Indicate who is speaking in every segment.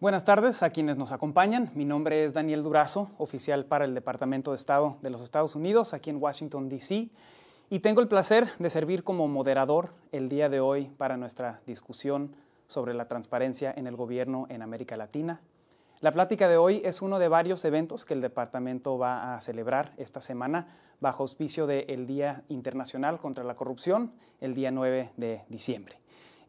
Speaker 1: Buenas tardes a quienes nos acompañan. Mi nombre es Daniel Durazo, oficial para el Departamento de Estado de los Estados Unidos aquí en Washington, D.C. Y tengo el placer de servir como moderador el día de hoy para nuestra discusión sobre la transparencia en el gobierno en América Latina. La plática de hoy es uno de varios eventos que el departamento va a celebrar esta semana bajo auspicio del Día Internacional contra la Corrupción, el día 9 de diciembre.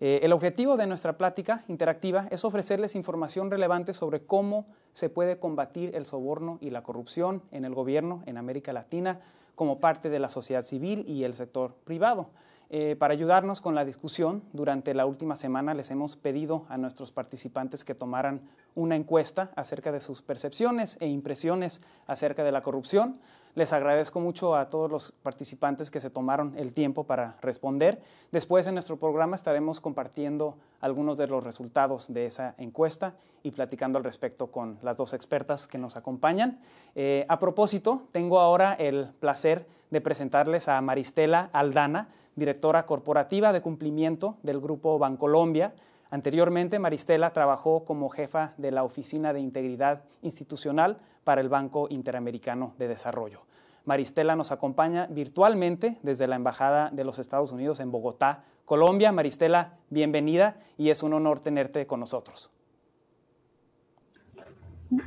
Speaker 1: Eh, el objetivo de nuestra plática interactiva es ofrecerles información relevante sobre cómo se puede combatir el soborno y la corrupción en el gobierno en América Latina como parte de la sociedad civil y el sector privado. Eh, para ayudarnos con la discusión, durante la última semana les hemos pedido a nuestros participantes que tomaran una encuesta acerca de sus percepciones e impresiones acerca de la corrupción. Les agradezco mucho a todos los participantes que se tomaron el tiempo para responder. Después en nuestro programa estaremos compartiendo algunos de los resultados de esa encuesta y platicando al respecto con las dos expertas que nos acompañan. Eh, a propósito, tengo ahora el placer de presentarles a Maristela Aldana, directora corporativa de cumplimiento del Grupo Bancolombia. Anteriormente, Maristela trabajó como jefa de la Oficina de Integridad Institucional para el Banco Interamericano de Desarrollo. Maristela nos acompaña virtualmente desde la Embajada de los Estados Unidos en Bogotá, Colombia. Maristela, bienvenida y es un honor tenerte con nosotros.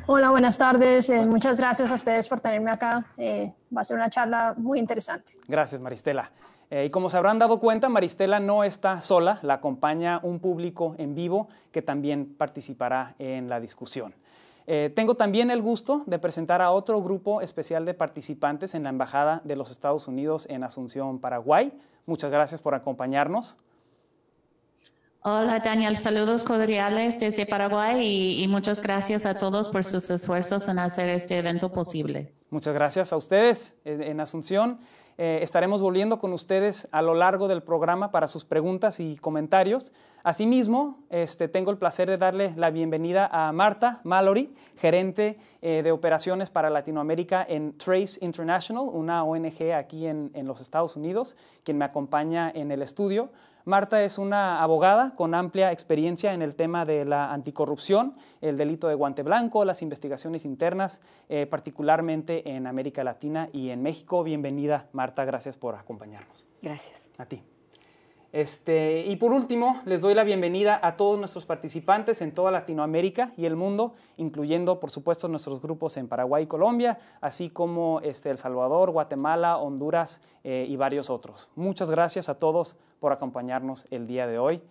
Speaker 2: Hola, buenas tardes. Eh, muchas gracias a ustedes por tenerme acá. Eh, va a ser una charla muy interesante.
Speaker 1: Gracias, Maristela. Eh, y como se habrán dado cuenta, Maristela no está sola, la acompaña un público en vivo que también participará en la discusión. Eh, tengo también el gusto de presentar a otro grupo especial de participantes en la Embajada de los Estados Unidos en Asunción, Paraguay. Muchas gracias por acompañarnos.
Speaker 3: Hola Daniel, saludos cordiales desde Paraguay y, muchas gracias a todos por sus esfuerzos en hacer este evento posible.
Speaker 1: Muchas gracias a ustedes en Asunción. Eh, estaremos volviendo con ustedes a lo largo del programa para sus preguntas y comentarios. Asimismo, este, tengo el placer de darle la bienvenida a Marta Mallory, gerente eh, de operaciones para Latinoamérica en Trace International, una ONG aquí en, en los Estados Unidos, quien me acompaña en el estudio. Marta es una abogada con amplia experiencia en el tema de la anticorrupción, el delito de guante blanco, las investigaciones internas, eh, particularmente en América Latina y en México. Bienvenida, Marta, gracias por acompañarnos.
Speaker 4: Gracias.
Speaker 1: A ti. Este, y por último, les doy la bienvenida a todos nuestros participantes en toda Latinoamérica y el mundo, incluyendo, por supuesto, nuestros grupos en Paraguay y Colombia, así como este, El Salvador, Guatemala, Honduras eh, y varios otros. Muchas gracias a todos por acompañarnos el día de hoy.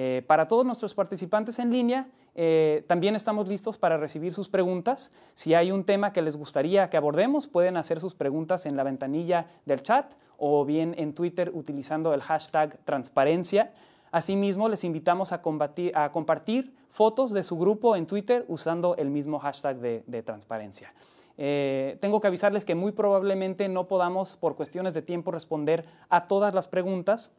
Speaker 1: Eh, para todos nuestros participantes en línea, eh, también estamos listos para recibir sus preguntas. Si hay un tema que les gustaría que abordemos, pueden hacer sus preguntas en la ventanilla del chat o bien en Twitter utilizando el hashtag transparencia. Asimismo, les invitamos a, compartir fotos de su grupo en Twitter usando el mismo hashtag de, transparencia. Eh, tengo que avisarles que muy probablemente no podamos, por cuestiones de tiempo, responder a todas las preguntas,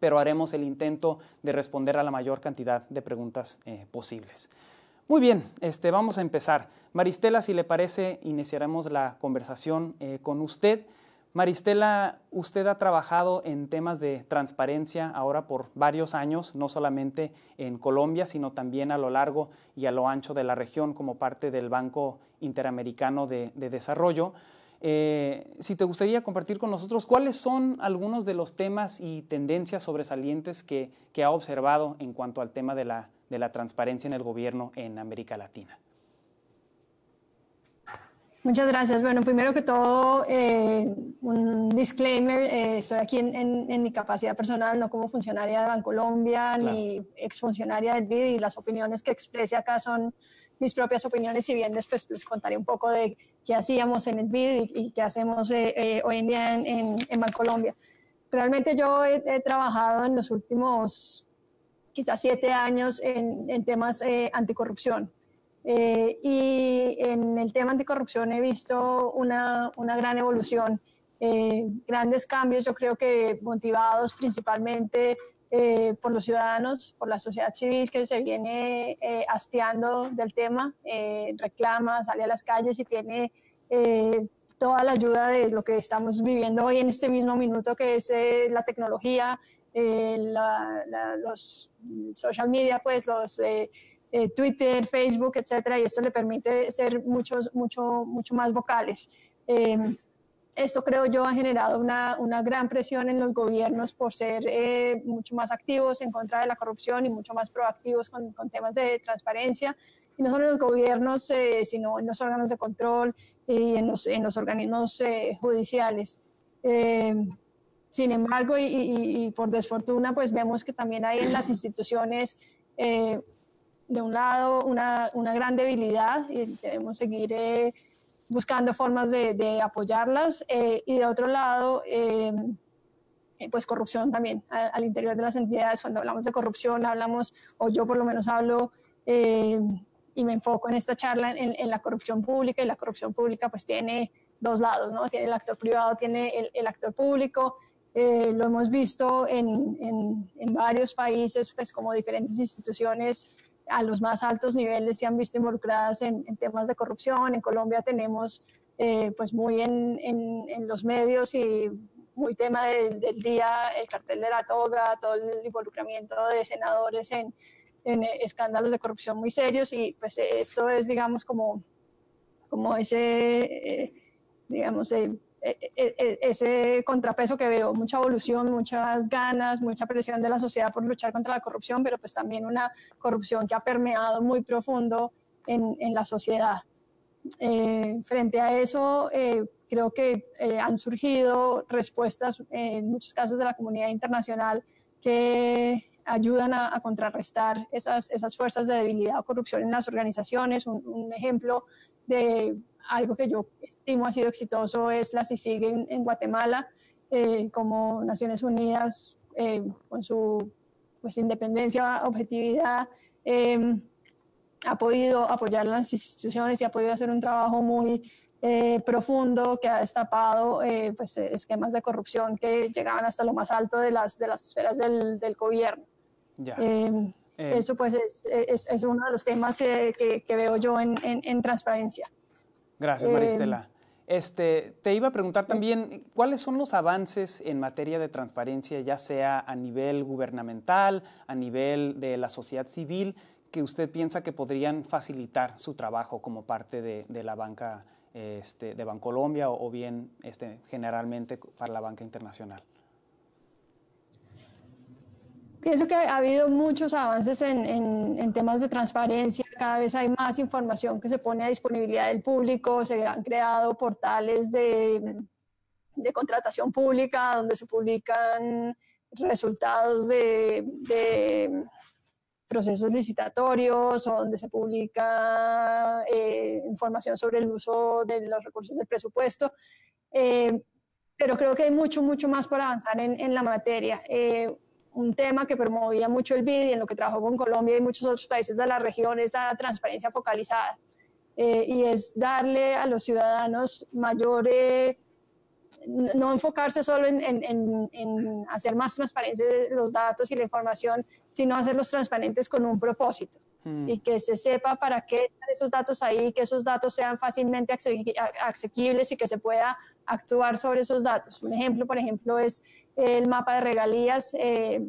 Speaker 1: pero haremos el intento de responder a la mayor cantidad de preguntas eh, posibles. Muy bien, este, vamos a empezar. Maristela, si le parece, iniciaremos la conversación eh, con usted. Maristela, usted ha trabajado en temas de transparencia ahora por varios años, no solamente en Colombia, sino también a lo largo y a lo ancho de la región como parte del Banco Interamericano de Desarrollo. Eh, si te gustaría compartir con nosotros cuáles son algunos de los temas y tendencias sobresalientes que, ha observado en cuanto al tema de la, transparencia en el gobierno en América Latina.
Speaker 2: Muchas gracias. Bueno, primero que todo, eh, un disclaimer, eh, estoy aquí en, mi capacidad personal, no como funcionaria de Bancolombia ni exfuncionaria del BID y las opiniones que exprese acá son mis propias opiniones, si bien después les contaré un poco de qué hacíamos en el BID y, qué hacemos eh, eh, hoy en día en, en, Bancolombia. Realmente yo he, trabajado en los últimos quizás siete años en, en temas eh, anticorrupción. y en el tema anticorrupción he visto una, una gran evolución, grandes cambios, yo creo que motivados principalmente eh, por los ciudadanos, por la sociedad civil que se viene eh, del tema, eh, reclama, sale a las calles y tiene toda la ayuda de lo que estamos viviendo hoy en este mismo minuto, que es la tecnología, los social media, pues los eh, Twitter, Facebook, etcétera, y esto le permite ser muchos, mucho, mucho más vocales. Em, esto creo yo ha generado una, una, gran presión en los gobiernos por ser eh, mucho más activos en contra de la corrupción y mucho más proactivos con, con temas de transparencia. Y no solo en los gobiernos, eh, sino en los órganos de control y en los, en los organismos eh, judiciales. sin embargo, y, y, y, por desfortuna, pues vemos que también hay en las instituciones, de un lado, una, una, gran debilidad y debemos seguir buscando formas de, apoyarlas eh, y de otro lado, eh, pues corrupción también al, interior de las entidades. Cuando hablamos de corrupción, hablamos, o yo por lo menos hablo eh, y me enfoco en esta charla en, la corrupción pública y la corrupción pública pues tiene dos lados, ¿no? Tiene el actor privado, tiene el, actor público. lo hemos visto en, en, en, varios países, pues como diferentes instituciones a los más altos niveles se han visto involucradas en, temas de corrupción. En Colombia tenemos eh, pues muy en, en, los medios y muy tema del, día el cartel de la toga, todo el involucramiento de senadores en, escándalos de corrupción muy serios y pues esto es digamos como, como ese, eh, digamos, eh, ese contrapeso que veo, mucha evolución, muchas ganas, mucha presión de la sociedad por luchar contra la corrupción, pero pues también una corrupción que ha permeado muy profundo en, en la sociedad. Eh, frente a eso, eh, creo que eh, han surgido respuestas en muchos casos de la comunidad internacional que ayudan a, contrarrestar esas, esas, fuerzas de debilidad o corrupción en las organizaciones. Un ejemplo de algo que yo estimo ha sido exitoso es la CICIG en, en Guatemala, eh, como Naciones Unidas, eh, con su pues, independencia, objetividad, em, ha podido apoyar las instituciones y ha podido hacer un trabajo muy eh, profundo que ha destapado pues, esquemas de corrupción que llegaban hasta lo más alto de las, de las esferas del, del gobierno. Em, eso pues es, es, es, uno de los temas que, que veo yo en, en, en transparencia.
Speaker 1: Gracias, Maristela. Este, te iba a preguntar también, ¿cuáles son los avances en materia de transparencia, ya sea a nivel gubernamental, a nivel de la sociedad civil, que usted piensa que podrían facilitar su trabajo como parte de, la banca este, de Bancolombia o, o bien este, generalmente para la banca internacional?
Speaker 2: Pienso que ha habido muchos avances en, en, temas de transparencia, cada vez hay más información que se pone a disponibilidad del público, se han creado portales de, de contratación pública donde se publican resultados de, de procesos licitatorios o donde se publica eh, información sobre el uso de los recursos del presupuesto. Eh, pero creo que hay mucho, mucho más por avanzar en, en la materia. Eh, un tema que promovía mucho el BID y en lo que trabajó con Colombia y muchos otros países de la región es la transparencia focalizada. Eh, y es darle a los ciudadanos mayor, eh, no enfocarse solo en, en, en, hacer más transparentes los datos y la información, sino hacerlos transparentes con un propósito. Mm. Y que se sepa para qué están esos datos ahí, que esos datos sean fácilmente asequibles y que se pueda actuar sobre esos datos. Un ejemplo, por ejemplo, es el mapa de regalías eh,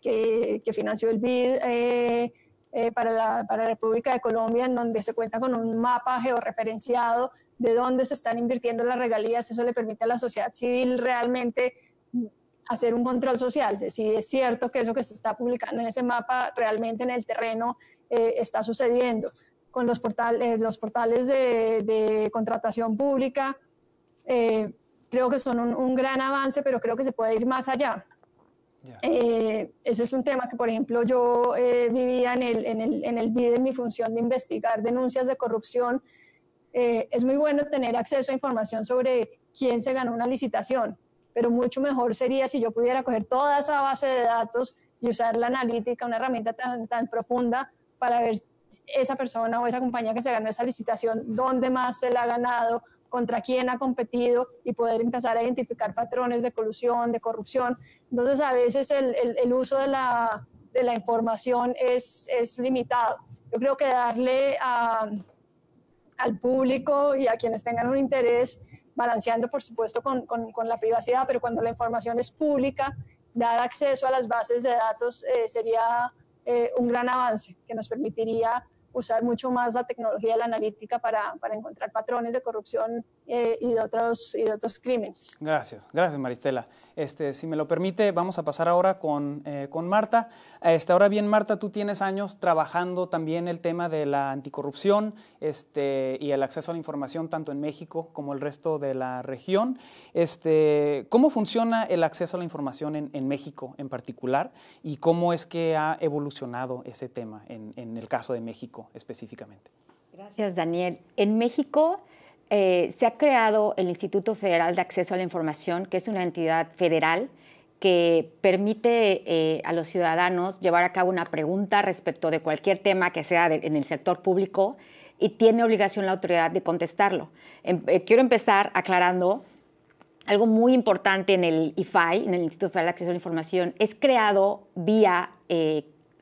Speaker 2: que, financió el BID eh, eh, para, la, para, la, República de Colombia, en donde se cuenta con un mapa georreferenciado de dónde se están invirtiendo las regalías. Eso le permite a la sociedad civil realmente hacer un control social, de si es cierto que eso que se está publicando en ese mapa realmente en el terreno está sucediendo. Con los, portales los portales de, de contratación pública, creo que son un, gran avance, pero creo que se puede ir más allá. Eh, ese es un tema que, por ejemplo, yo eh, vivía en el, en, el, en el BID en mi función de investigar denuncias de corrupción. Eh, es muy bueno tener acceso a información sobre quién se ganó una licitación, pero mucho mejor sería si yo pudiera coger toda esa base de datos y usar la analítica, una herramienta tan, tan profunda para ver esa persona o esa compañía que se ganó esa licitación, dónde más se la ha ganado, contra quién ha competido y poder empezar a identificar patrones de colusión, de corrupción. Entonces, a veces el, el, uso de la, de la, información es, es, limitado. Yo creo que darle a, al público y a quienes tengan un interés, balanceando por supuesto con, con, con, la privacidad, pero cuando la información es pública, dar acceso a las bases de datos eh, sería eh, un gran avance que nos permitiría usar mucho más la tecnología de la analítica para, para encontrar patrones de corrupción eh, y, de otros, y de otros crímenes.
Speaker 1: Gracias, gracias Maristela. Este, si me lo permite, vamos a pasar ahora con, eh, con Marta. Este, ahora bien, Marta, tú tienes años trabajando también el tema de la anticorrupción este, y el acceso a la información tanto en México como el resto de la región. Este, ¿Cómo funciona el acceso a la información en, en México en particular y cómo es que ha evolucionado ese tema en, en el caso de México específicamente?
Speaker 4: Gracias, Daniel. En México eh, se ha creado el Instituto Federal de Acceso a la Información, que es una entidad federal que permite eh, a los ciudadanos llevar a cabo una pregunta respecto de cualquier tema que sea en el sector público y tiene obligación la autoridad de contestarlo. Em, eh, quiero empezar aclarando algo muy importante en el IFAI, en el Instituto Federal de Acceso a la Información, es creado vía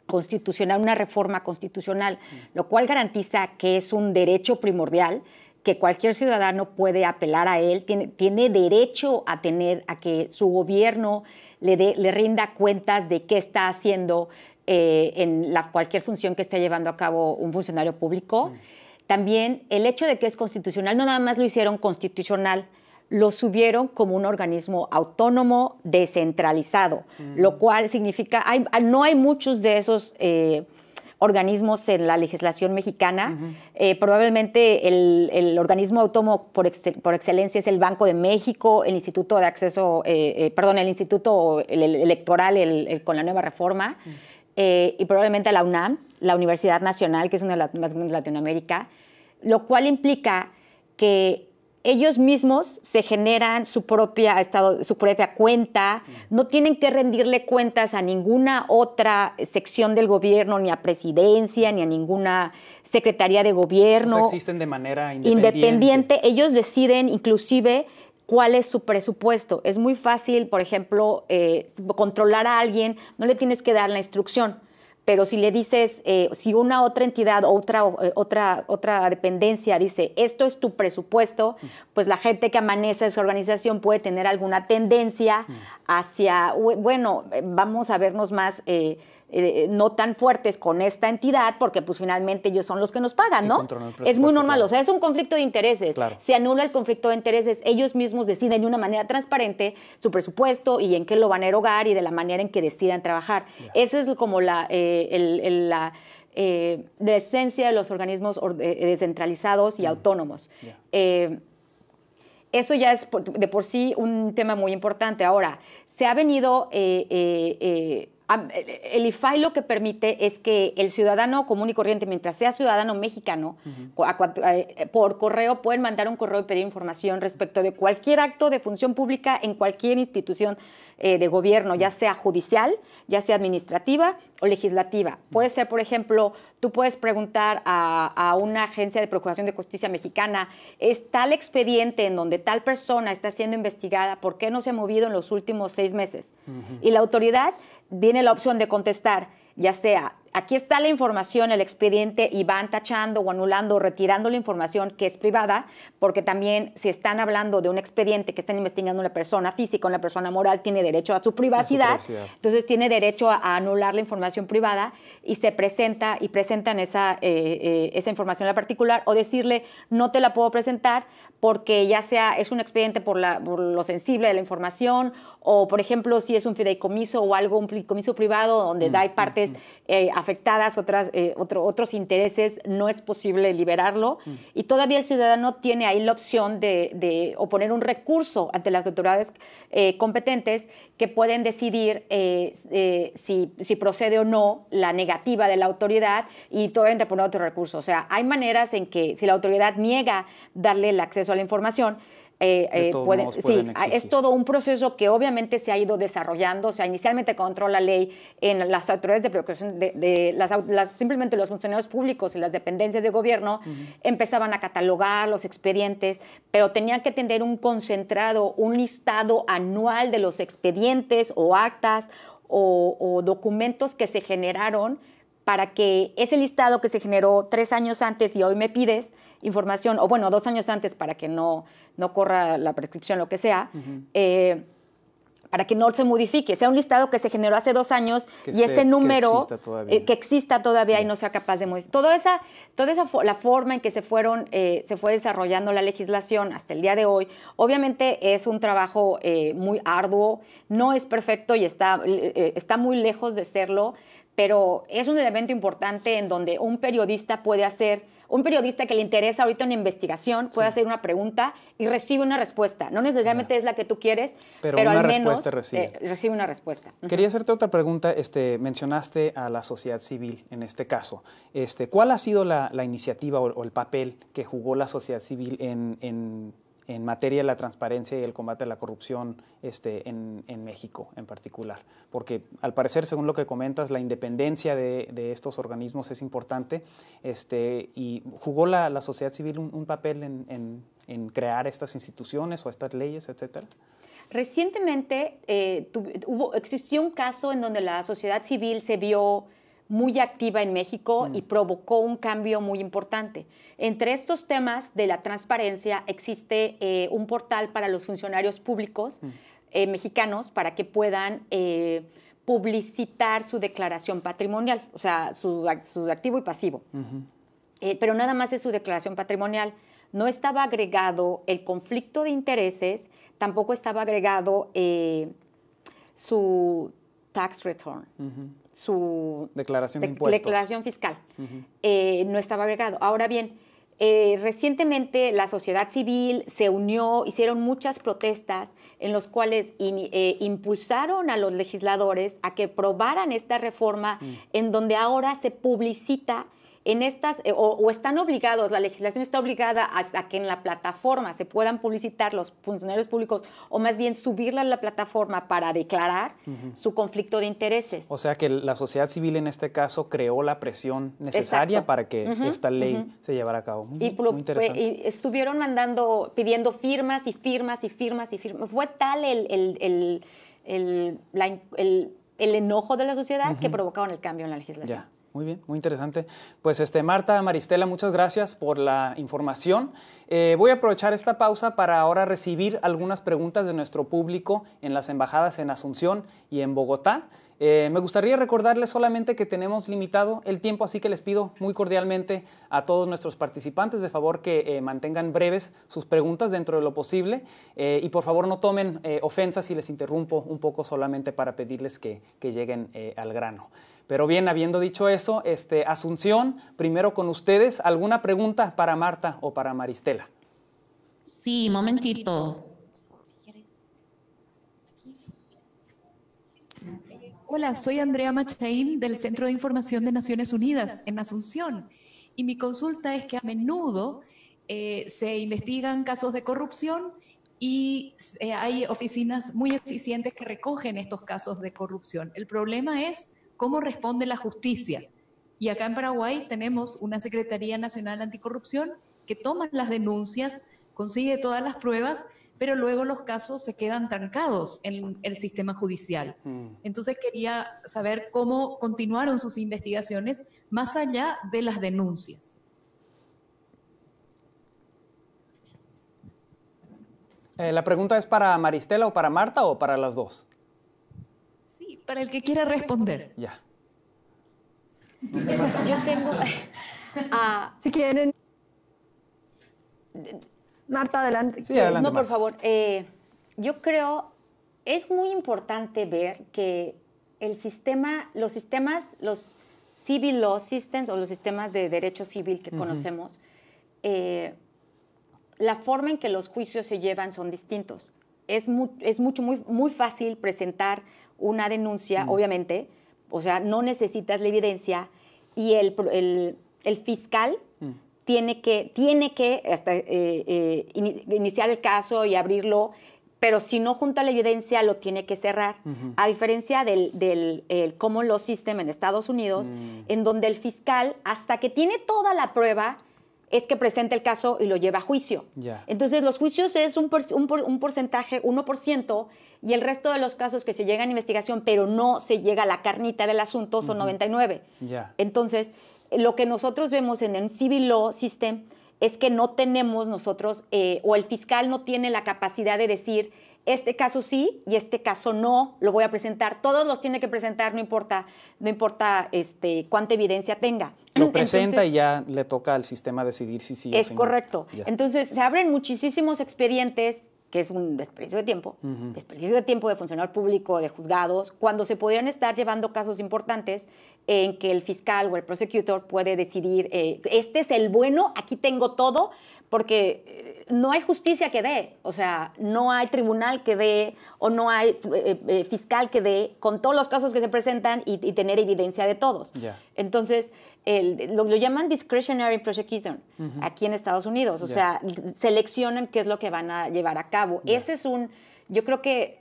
Speaker 4: constitucional, una reforma constitucional, lo cual garantiza que es un derecho primordial que cualquier ciudadano puede apelar a él, tiene, tiene derecho a tener, a que su gobierno le, le rinda cuentas de qué está haciendo eh, en la, cualquier función que esté llevando a cabo un funcionario público. Mm. También el hecho de que es constitucional, no nada más lo hicieron constitucional, lo subieron como un organismo autónomo descentralizado, mm. lo cual significa, hay, no hay muchos de esos eh, organismos en la legislación mexicana. Eh, probablemente el, organismo autónomo por, por, excelencia es el Banco de México, el Instituto de Acceso, eh, eh, perdón, el Instituto Electoral con la nueva reforma, y probablemente la UNAM, la Universidad Nacional, que es una de las más grandes de Latinoamérica, lo cual implica que ellos mismos se generan su propia, estado, su propia cuenta, no tienen que rendirle cuentas a ninguna otra sección del gobierno, ni a presidencia, ni a ninguna secretaría de gobierno.
Speaker 1: existen de manera independiente.
Speaker 4: Independiente, ellos deciden inclusive cuál es su presupuesto. Es muy fácil, por ejemplo, eh, controlar a alguien, no le tienes que dar la instrucción pero si le dices, eh, si una otra entidad o otra, eh, otra, otra dependencia dice, esto es tu presupuesto, pues la gente que amanece esa organización puede tener alguna tendencia hacia, bueno, eh, vamos a vernos más eh, no tan fuertes con esta entidad, porque pues finalmente ellos son los que nos pagan, ¿no? Es muy normal, o sea, es un conflicto de intereses. Se anula el conflicto de intereses, ellos mismos deciden de una manera transparente su presupuesto y en qué lo van a erogar y de la manera en que decidan trabajar. Esa es como la, eh, la eh, esencia de los organismos descentralizados y autónomos. eso ya es de por sí un tema muy importante. Ahora, se ha venido el IFAI lo que permite es que el ciudadano común y corriente, mientras sea ciudadano mexicano, eh, por correo pueden mandar un correo y pedir información respecto de cualquier acto de función pública en cualquier institución eh, de gobierno, ya sea judicial, ya sea administrativa o legislativa. Puede ser, por ejemplo, tú puedes preguntar a, una agencia de Procuración de Justicia mexicana, ¿es tal expediente en donde tal persona está siendo investigada? ¿Por qué no se ha movido en los últimos seis meses? Y la autoridad viene la opción de contestar, ya sea aquí está la información, el expediente, y van tachando o anulando o retirando la información que es privada, porque también si están hablando de un expediente que están investigando una persona física, una persona moral, tiene derecho a su privacidad, entonces tiene derecho a, anular la información privada y se presenta y presentan esa, eh, eh, esa información en la particular o decirle no te la puedo presentar porque ya sea es un expediente por, la, por lo sensible de la información o por ejemplo si es un fideicomiso o algo, un fideicomiso privado donde mm, hay mm, partes mm. Eh, afectadas, otras, eh, otros intereses, no es posible liberarlo. Y todavía el ciudadano tiene ahí la opción de, de oponer un recurso ante las autoridades eh, competentes que pueden decidir si, si, procede o no la negativa de la autoridad y todavía interponer otro recurso. O sea, hay maneras en que si la autoridad niega darle el acceso a la información, eh, eh, sí, es todo un proceso que obviamente se ha ido desarrollando. O sea, inicialmente controló la ley en las autoridades de procuración, de, las, simplemente los funcionarios públicos y las dependencias de gobierno empezaban a catalogar los expedientes, pero tenían que tener un concentrado, un listado anual de los expedientes o actas o documentos que se generaron para que ese listado que se generó tres años antes y hoy me pides información, o bueno, dos años antes para que no no corra la prescripción, lo que sea, eh, para que no se modifique, sea un listado que se generó hace dos años y ese número que exista todavía, que exista todavía y no sea capaz de modificar. Toda esa, toda esa la forma en que se fueron, eh, se fue desarrollando la legislación hasta el día de hoy, obviamente es un trabajo eh, muy arduo, no es perfecto y está, eh, está muy lejos de serlo, pero es un elemento importante en donde un periodista puede hacer un periodista que le interesa ahorita una investigación puede hacer una pregunta y recibe una respuesta. No necesariamente es la que tú quieres, pero, al menos recibe. Eh, recibe. una respuesta.
Speaker 1: Quería hacerte otra pregunta. Este, mencionaste a la sociedad civil en este caso. Este, ¿Cuál ha sido la, iniciativa o, el papel que jugó la sociedad civil en en materia de la transparencia y el combate a la corrupción este, en, México en particular. Porque al parecer, según lo que comentas, la independencia de, estos organismos es importante este, y jugó la, sociedad civil un, papel en, crear estas instituciones o estas leyes, etcétera.
Speaker 4: Recientemente eh, hubo, existió un caso en donde la sociedad civil se vio muy activa en México y mm. provocó un cambio muy importante. Entre estos temas de la transparencia existe eh, un portal para los funcionarios públicos mm. eh, mexicanos para que puedan eh, publicitar su declaración patrimonial, o sea, su, activo y pasivo. pero nada más es su declaración patrimonial. No estaba agregado el conflicto de intereses, tampoco estaba agregado su tax return su
Speaker 1: declaración, declaración
Speaker 4: fiscal. Eh, no estaba agregado. Ahora bien, eh, recientemente la sociedad civil se unió, hicieron muchas protestas en los cuales eh, impulsaron a los legisladores a que probaran esta reforma mm. en donde ahora se publicita en estas, eh, o, están obligados, la legislación está obligada a, que en la plataforma se puedan publicitar los funcionarios públicos, o más bien subirla a la plataforma para declarar su conflicto de intereses.
Speaker 1: O sea que la sociedad civil en este caso creó la presión necesaria para que esta ley se llevara a cabo.
Speaker 4: y, y, estuvieron mandando, pidiendo firmas y firmas y firmas y firmas. Fue tal el, el, el, el enojo de la sociedad que provocaron el cambio en la legislación.
Speaker 1: Muy bien, muy interesante. Pues este, Marta, Maristela, muchas gracias por la información. Eh, voy a aprovechar esta pausa para ahora recibir algunas preguntas de nuestro público en las embajadas en Asunción y en Bogotá. Eh, me gustaría recordarles solamente que tenemos limitado el tiempo, así que les pido muy cordialmente a todos nuestros participantes de favor que eh, mantengan breves sus preguntas dentro de lo posible y por favor no tomen ofensas si les interrumpo un poco solamente para pedirles que, que lleguen al grano. Pero bien, habiendo dicho eso, este, Asunción, primero con ustedes, ¿alguna pregunta para Marta o para Maristela?
Speaker 3: Sí, momentito.
Speaker 5: Hola, soy Andrea Machain del Centro de Información de Naciones Unidas en Asunción. Y mi consulta es que a menudo eh, se investigan casos de corrupción y eh, hay oficinas muy eficientes que recogen estos casos de corrupción. El problema es cómo responde la justicia. Y acá en Paraguay tenemos una Secretaría Nacional Anticorrupción que toma las denuncias, consigue todas las pruebas, pero luego los casos se quedan trancados en el sistema judicial. Mm. Entonces quería saber cómo continuaron sus investigaciones más allá de las denuncias.
Speaker 1: Eh, ¿La pregunta es para Maristela o para Marta o para las dos?
Speaker 5: Para el que quiera responder.
Speaker 1: Ya.
Speaker 4: Yo tengo...
Speaker 2: Ah, si quieren... Marta, adelante.
Speaker 1: Sí, adelante
Speaker 4: no, por favor. Eh, yo creo, es muy importante ver que el sistema, los sistemas, los civil law systems o los sistemas de derecho civil que conocemos, eh, la forma en que los juicios se llevan son distintos. Es, es mucho, muy, muy fácil presentar una denuncia, mm. obviamente, o sea, no necesitas la evidencia y el, el, fiscal mm. tiene que, tiene que hasta, eh, eh, iniciar el caso y abrirlo, pero si no junta la evidencia lo tiene que cerrar. A diferencia del, del el common law system en Estados Unidos, mm. en donde el fiscal, hasta que tiene toda la prueba, es que presenta el caso y lo lleva a juicio. Entonces, los juicios es un, un, un porcentaje, 1%, y el resto de los casos que se llegan a investigación, pero no se llega a la carnita del asunto, son 99. Entonces, lo que nosotros vemos en el Civil Law System es que no tenemos nosotros, eh, o el fiscal no tiene la capacidad de decir, este caso sí y este caso no, lo voy a presentar. Todos los tiene que presentar, no importa, no importa este, cuánta evidencia tenga.
Speaker 1: Lo presenta y ya le toca al sistema decidir si sí
Speaker 4: es
Speaker 1: o si
Speaker 4: correcto.
Speaker 1: No.
Speaker 4: Entonces se abren muchísimos expedientes que es un desperdicio de tiempo, desperdicio de tiempo de funcionario público, de juzgados, cuando se podrían estar llevando casos importantes en que el fiscal o el prosecutor puede decidir, eh, este es el bueno, aquí tengo todo, porque eh, no hay justicia que dé, o sea, no hay tribunal que dé o no hay eh, fiscal que dé con todos los casos que se presentan y, y tener evidencia de todos.
Speaker 1: Yeah.
Speaker 4: Entonces, el, lo, lo, llaman discretionary prosecution uh -huh. aquí en Estados Unidos, o yeah. sea, seleccionan qué es lo que van a llevar a cabo. Yeah. Ese es un, yo creo que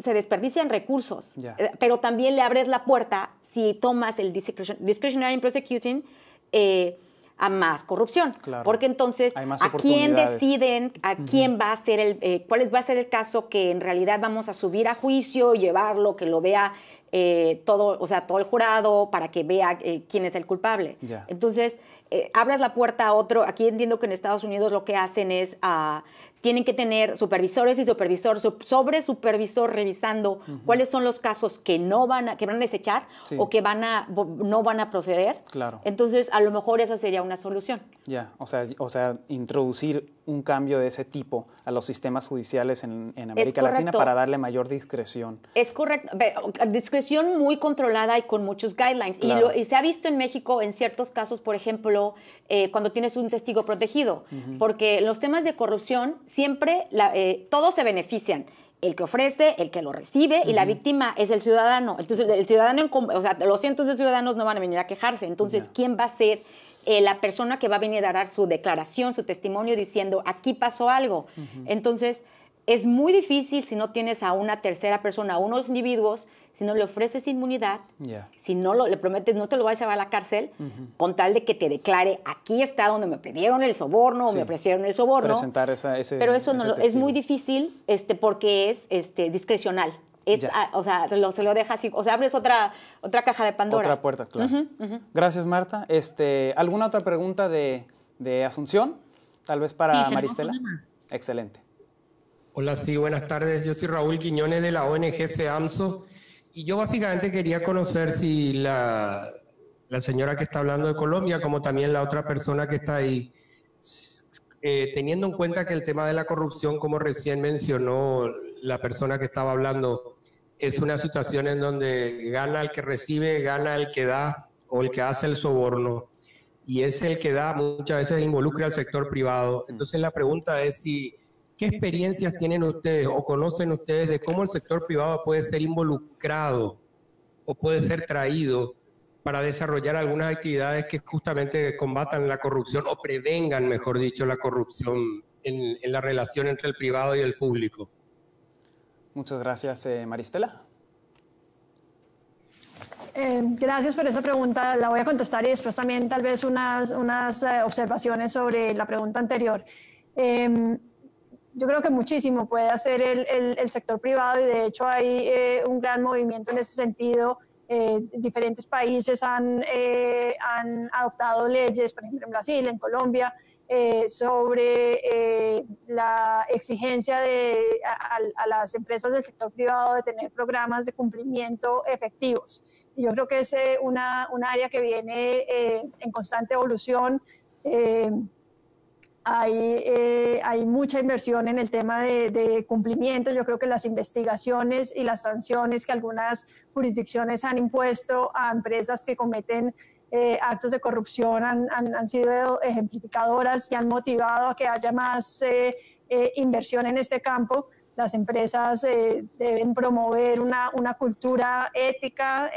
Speaker 4: se desperdician recursos,
Speaker 1: yeah.
Speaker 4: pero también le abres la puerta si tomas el discretionary prosecuting eh, a más corrupción,
Speaker 1: claro.
Speaker 4: porque entonces a quién deciden, a uh -huh. quién va a ser el, eh, cuál va a ser el caso que en realidad vamos a subir a juicio, llevarlo, que lo vea eh, todo, o sea, todo el jurado para que vea eh, quién es el culpable.
Speaker 1: Yeah.
Speaker 4: Entonces, eh, abras la puerta a otro. Aquí entiendo que en Estados Unidos lo que hacen es, uh, tienen que tener supervisores y supervisor, sobre supervisor revisando uh -huh. cuáles son los casos que no van a, que van a desechar
Speaker 1: sí.
Speaker 4: o que van a, no van a proceder.
Speaker 1: Claro.
Speaker 4: Entonces, a lo mejor esa sería una solución.
Speaker 1: Ya, o, sea, o sea, introducir un cambio de ese tipo a los sistemas judiciales en, en América Latina para darle mayor discreción.
Speaker 4: Es correcto, discreción muy controlada y con muchos guidelines.
Speaker 1: Claro.
Speaker 4: Y, lo, y, se ha visto en México en ciertos casos, por ejemplo, eh, cuando tienes un testigo protegido, uh -huh. porque los temas de corrupción siempre, la, eh, todos se benefician el que ofrece, el que lo recibe, uh -huh. y la víctima es el ciudadano. Entonces, el ciudadano, o sea, los cientos de ciudadanos no van a venir a quejarse. Entonces, yeah. ¿quién va a ser eh, la persona que va a venir a dar su declaración, su testimonio, diciendo, aquí pasó algo? Uh -huh. Entonces, es muy difícil si no tienes a una tercera persona, a unos individuos, si no le ofreces inmunidad,
Speaker 1: yeah.
Speaker 4: si no lo, le prometes no te lo vas a llevar a la cárcel, uh -huh. con tal de que te declare, aquí está donde me pidieron el soborno sí. o me ofrecieron el soborno.
Speaker 1: Presentar esa, ese
Speaker 4: Pero eso
Speaker 1: ese
Speaker 4: no, es muy difícil este, porque es este, discrecional. Es, o sea, lo, se lo deja así, o sea, abres otra, otra caja de Pandora.
Speaker 1: Otra puerta, claro. Uh -huh, Gracias, Marta. Este, ¿Alguna otra pregunta de, de Asunción? Tal vez para
Speaker 3: sí,
Speaker 1: Maristela. Excelente.
Speaker 6: Hola, sí, buenas tardes. Yo soy Raúl Quiñones de la ONG SEAMSO y yo básicamente quería conocer si la, la, señora que está hablando de Colombia, como también la otra persona que está ahí, eh, teniendo en cuenta que el tema de la corrupción, como recién mencionó la persona que estaba hablando, es una situación en donde gana el que recibe, gana el que da o el que hace el soborno y es el que da muchas veces involucra al sector privado. Entonces la pregunta es si ¿Qué experiencias tienen ustedes o conocen ustedes de cómo el sector privado puede ser involucrado o puede ser traído para desarrollar algunas actividades que justamente combatan la corrupción o prevengan, mejor dicho, la corrupción en, en la relación entre el privado y el público?
Speaker 1: Muchas gracias, eh, Maristela.
Speaker 2: Eh, gracias por esa pregunta. La voy a contestar y después también tal vez unas, unas eh, observaciones sobre la pregunta anterior. Eh, yo creo que muchísimo puede hacer el, el, el sector privado y de hecho hay eh, un gran movimiento en ese sentido. Eh, diferentes países han, eh, han, adoptado leyes, por ejemplo en Brasil, en Colombia, eh, sobre la exigencia de, a, a, las empresas del sector privado de tener programas de cumplimiento efectivos. Yo creo que es una, un área que viene en constante evolución hay, eh, hay, mucha inversión en el tema de, cumplimiento. Yo creo que las investigaciones y las sanciones que algunas jurisdicciones han impuesto a empresas que cometen eh, actos de corrupción han, sido ejemplificadoras y han motivado a que haya más eh, inversión en este campo. Las empresas deben promover una, una cultura ética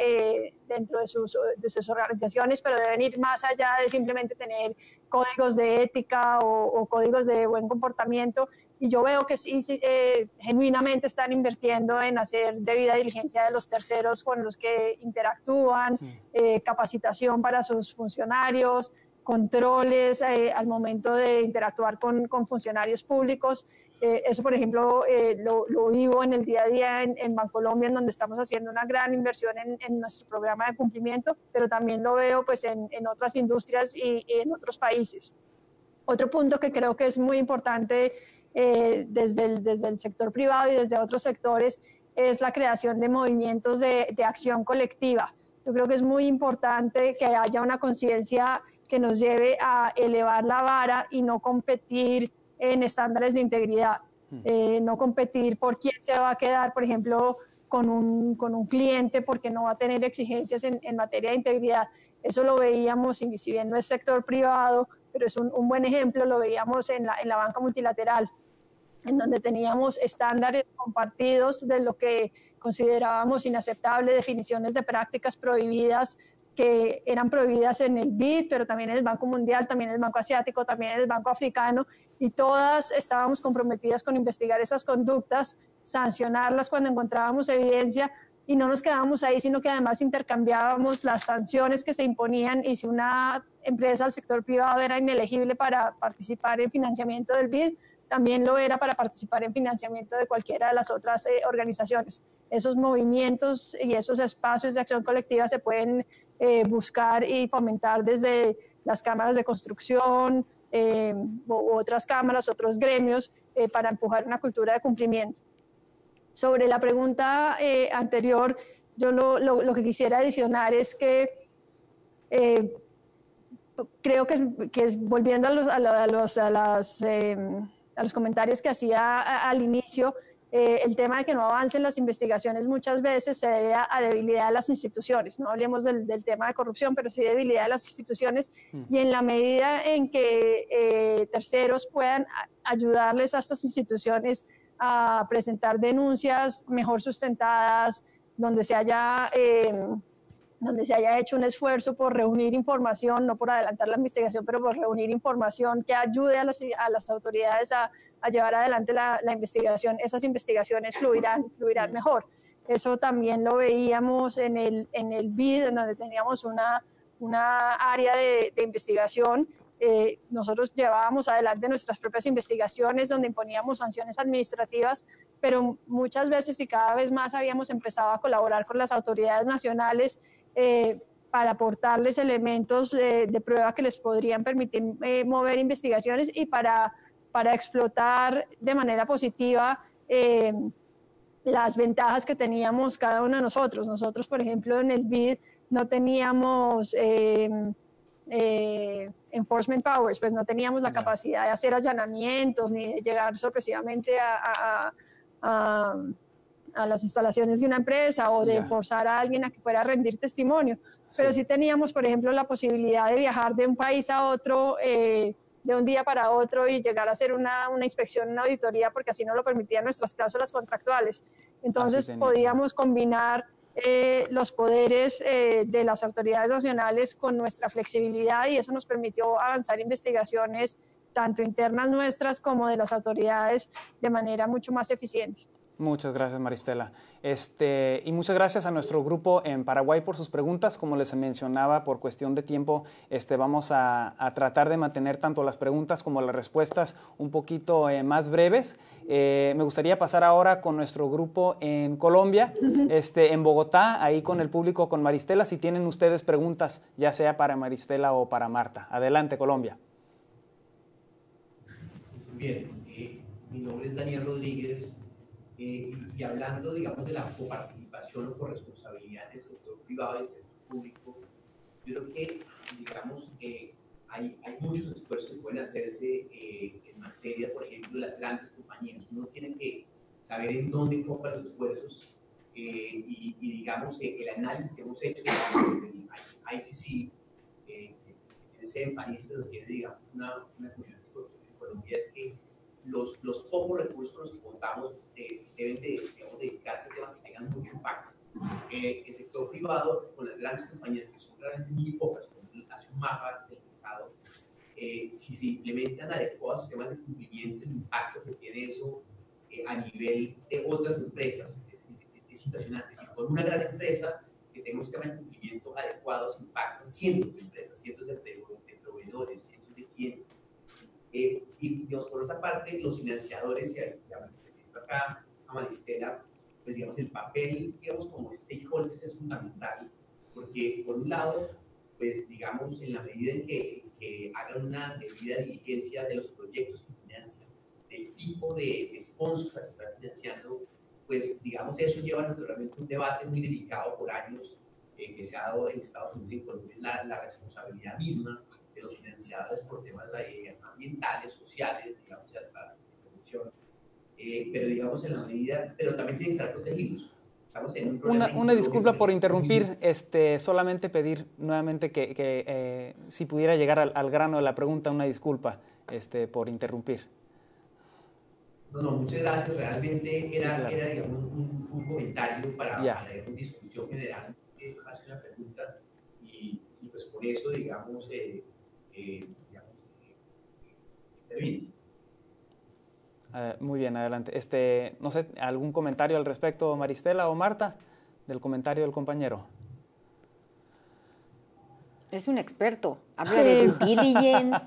Speaker 2: dentro de sus, de sus organizaciones, pero deben ir más allá de simplemente tener códigos de ética o, o, códigos de buen comportamiento. Y yo veo que sí, sí eh, genuinamente están invirtiendo en hacer debida diligencia de los terceros con los que interactúan, eh, capacitación para sus funcionarios, controles eh, al momento de interactuar con, con funcionarios públicos. Eh, eso, por ejemplo, eh, lo, lo, vivo en el día a día en, en Bancolombia, en donde estamos haciendo una gran inversión en, en, nuestro programa de cumplimiento, pero también lo veo pues, en, en otras industrias y, y, en otros países. Otro punto que creo que es muy importante eh, desde, el, desde el sector privado y desde otros sectores es la creación de movimientos de, de acción colectiva. Yo creo que es muy importante que haya una conciencia que nos lleve a elevar la vara y no competir en estándares de integridad, hmm. eh, no competir por quién se va a quedar, por ejemplo, con un, con un cliente porque no va a tener exigencias en, en, materia de integridad. Eso lo veíamos, y si bien no es sector privado, pero es un, un buen ejemplo, lo veíamos en la, en la banca multilateral, en donde teníamos estándares compartidos de lo que considerábamos inaceptable, definiciones de prácticas prohibidas que eran prohibidas en el BID, pero también en el Banco Mundial, también en el Banco Asiático, también en el Banco Africano, y todas estábamos comprometidas con investigar esas conductas, sancionarlas cuando encontrábamos evidencia, y no nos quedábamos ahí, sino que además intercambiábamos las sanciones que se imponían y si una empresa del sector privado era inelegible para participar en financiamiento del BID, también lo era para participar en financiamiento de cualquiera de las otras eh, organizaciones. Esos movimientos y esos espacios de acción colectiva se pueden eh, buscar y fomentar desde las cámaras de construcción eh, u otras cámaras, otros gremios, para empujar una cultura de cumplimiento. Sobre la pregunta anterior, yo lo, lo, que quisiera adicionar es que creo que, que es, volviendo a, los, a, los, a las a los comentarios que hacía al inicio, eh, el tema de que no avancen las investigaciones muchas veces se debe a, debilidad de las instituciones. No hablemos del, tema de corrupción, pero sí debilidad de las instituciones. Mm. Y en la medida en que eh, terceros puedan ayudarles a estas instituciones a presentar denuncias mejor sustentadas, donde se haya... Eh, donde se haya hecho un esfuerzo por reunir información, no por adelantar la investigación, pero por reunir información que ayude a las, a las autoridades a, a, llevar adelante la, la, investigación, esas investigaciones fluirán, fluirán mejor. Eso también lo veíamos en el, en el BID, en donde teníamos una, una área de, de investigación. Eh, nosotros llevábamos adelante nuestras propias investigaciones donde imponíamos sanciones administrativas, pero muchas veces y cada vez más habíamos empezado a colaborar con las autoridades nacionales eh, para aportarles elementos de, prueba que les podrían permitir eh, mover investigaciones y para, para explotar de manera positiva eh, las ventajas que teníamos cada uno de nosotros. Nosotros, por ejemplo, en el BID no teníamos enforcement powers, pues no teníamos la capacidad de hacer allanamientos ni de llegar sorpresivamente a a las instalaciones de una empresa o de forzar a alguien a que fuera a rendir testimonio. Pero sí. teníamos, por ejemplo, la posibilidad de viajar de un país a otro, eh, de un día para otro y llegar a hacer una, una, inspección, una auditoría, porque así no lo permitían nuestras cláusulas contractuales. Entonces podíamos combinar eh, los poderes eh, de las autoridades nacionales con nuestra flexibilidad y eso nos permitió avanzar investigaciones tanto internas nuestras como de las autoridades de manera mucho más eficiente.
Speaker 1: Muchas gracias, Maristela. Este, y muchas gracias a nuestro grupo en Paraguay por sus preguntas. Como les mencionaba, por cuestión de tiempo, este, vamos a, tratar de mantener tanto las preguntas como las respuestas un poquito eh, más breves. Eh, me gustaría pasar ahora con nuestro grupo en Colombia, este, en Bogotá, ahí con el público, con Maristela. Si tienen ustedes preguntas, ya sea para Maristela o para Marta. Adelante, Colombia.
Speaker 7: Bien, eh, mi nombre es Daniel Rodríguez eh, y, hablando, digamos, de la coparticipación o corresponsabilidad del sector privado y del sector público, yo creo que, digamos, eh, hay, hay, muchos esfuerzos que pueden hacerse eh, en materia, por ejemplo, de las grandes compañías. Uno tiene que saber en dónde enfocan los esfuerzos y, y, digamos, el análisis que hemos hecho desde el ICC, en país, pero tiene, digamos, una, una en Colombia, es que los, los pocos recursos con los que contamos eh, deben de, digamos, dedicarse a temas que tengan mucho impacto. Eh, el sector privado, con las grandes compañías que son realmente muy pocas, hace un mapa del mercado, eh, si se implementan adecuados sistemas de cumplimiento, el impacto que tiene eso a nivel de otras empresas es, es, impresionante. Si con una gran empresa que tenga un sistema de cumplimiento adecuado, se impactan cientos de empresas, cientos de, de proveedores, cientos de clientes eh, y por otra parte, los financiadores, y acá a Maristela, pues digamos, el papel, digamos, como stakeholders es fundamental, porque por un lado, pues digamos, en la medida en que, que hagan una debida diligencia de los proyectos que financian, del tipo de sponsor que está financiando, pues digamos eso lleva naturalmente un debate muy delicado por años eh, que se ha dado en Estados Unidos y Colombia, la, la responsabilidad misma de los financiadores por temas eh, ambientales, sociales, digamos, hasta corrupción, eh, pero digamos en la medida, pero también tienen que estar protegidos.
Speaker 1: Una, una, disculpa por interrumpir, este, solamente pedir nuevamente que, que eh, si pudiera llegar al, al, grano de la pregunta, una disculpa este, por interrumpir.
Speaker 7: No, no, muchas gracias. Realmente era, sí, claro. era digamos, un, un, comentario para, para una discusión general eh, más que una pregunta. Y, y, pues por eso, digamos, eh, eh digamos intervino.
Speaker 1: Uh, muy bien, adelante. Este, no sé, ¿algún comentario al respecto, Maristela o Marta, del comentario del compañero?
Speaker 4: Es un experto. Habla de due diligence,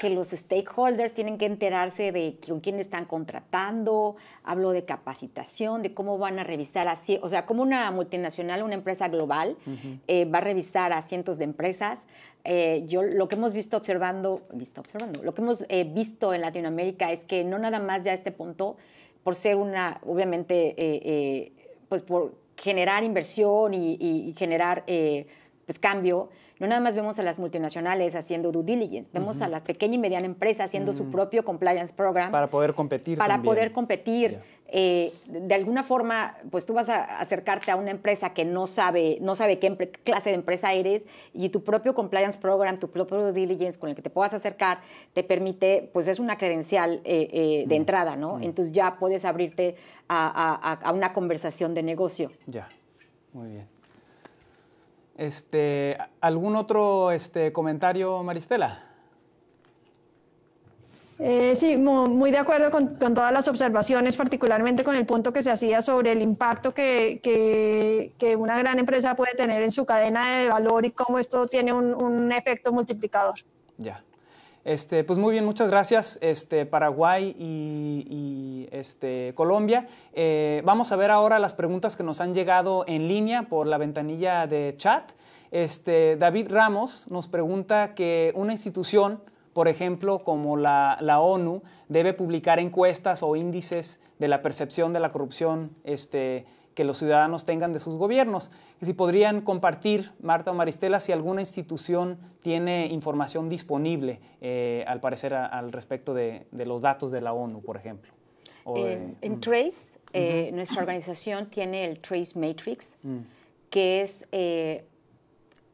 Speaker 4: que los stakeholders tienen que enterarse de con quién están contratando. Hablo de capacitación, de cómo van a revisar así, o sea, como una multinacional, una empresa global, uh -huh. eh, va a revisar a cientos de empresas. Eh, yo lo que hemos visto observando, visto observando, lo que hemos eh, visto en Latinoamérica es que no nada más ya este punto, por ser una, obviamente, eh, pues por generar inversión y, y generar pues cambio, no nada más vemos a las multinacionales haciendo due diligence, vemos uh -huh. a la pequeña y mediana empresa haciendo uh -huh. su propio compliance program.
Speaker 1: Para poder competir.
Speaker 4: Para
Speaker 1: también.
Speaker 4: poder competir. Yeah. Eh, de alguna forma, pues tú vas a acercarte a una empresa que no sabe, no sabe qué clase de empresa eres y tu propio compliance program, tu propio due diligence con el que te puedas acercar, te permite, pues es una credencial eh, eh, de mm. entrada, ¿no? Mm. Entonces ya puedes abrirte a, a, a, una conversación de negocio.
Speaker 1: Ya, muy bien. Este, ¿Algún otro este, comentario, Maristela?
Speaker 2: Eh, sí, muy, muy, de acuerdo con, con, todas las observaciones, particularmente con el punto que se hacía sobre el impacto que, que, que, una gran empresa puede tener en su cadena de valor y cómo esto tiene un, un efecto multiplicador.
Speaker 1: Ya. Este, pues muy bien, muchas gracias, este, Paraguay y, este, Colombia. Eh, vamos a ver ahora las preguntas que nos han llegado en línea por la ventanilla de chat. Este, David Ramos nos pregunta que una institución, por ejemplo, como la, la, ONU, debe publicar encuestas o índices de la percepción de la corrupción este, que los ciudadanos tengan de sus gobiernos. Y si podrían compartir, Marta o Maristela, si alguna institución tiene información disponible, eh, al parecer, a, al respecto de, de, los datos de la ONU, por ejemplo.
Speaker 4: De, en, en, Trace, uh -huh. eh, nuestra organización tiene el Trace Matrix, uh -huh. que es eh,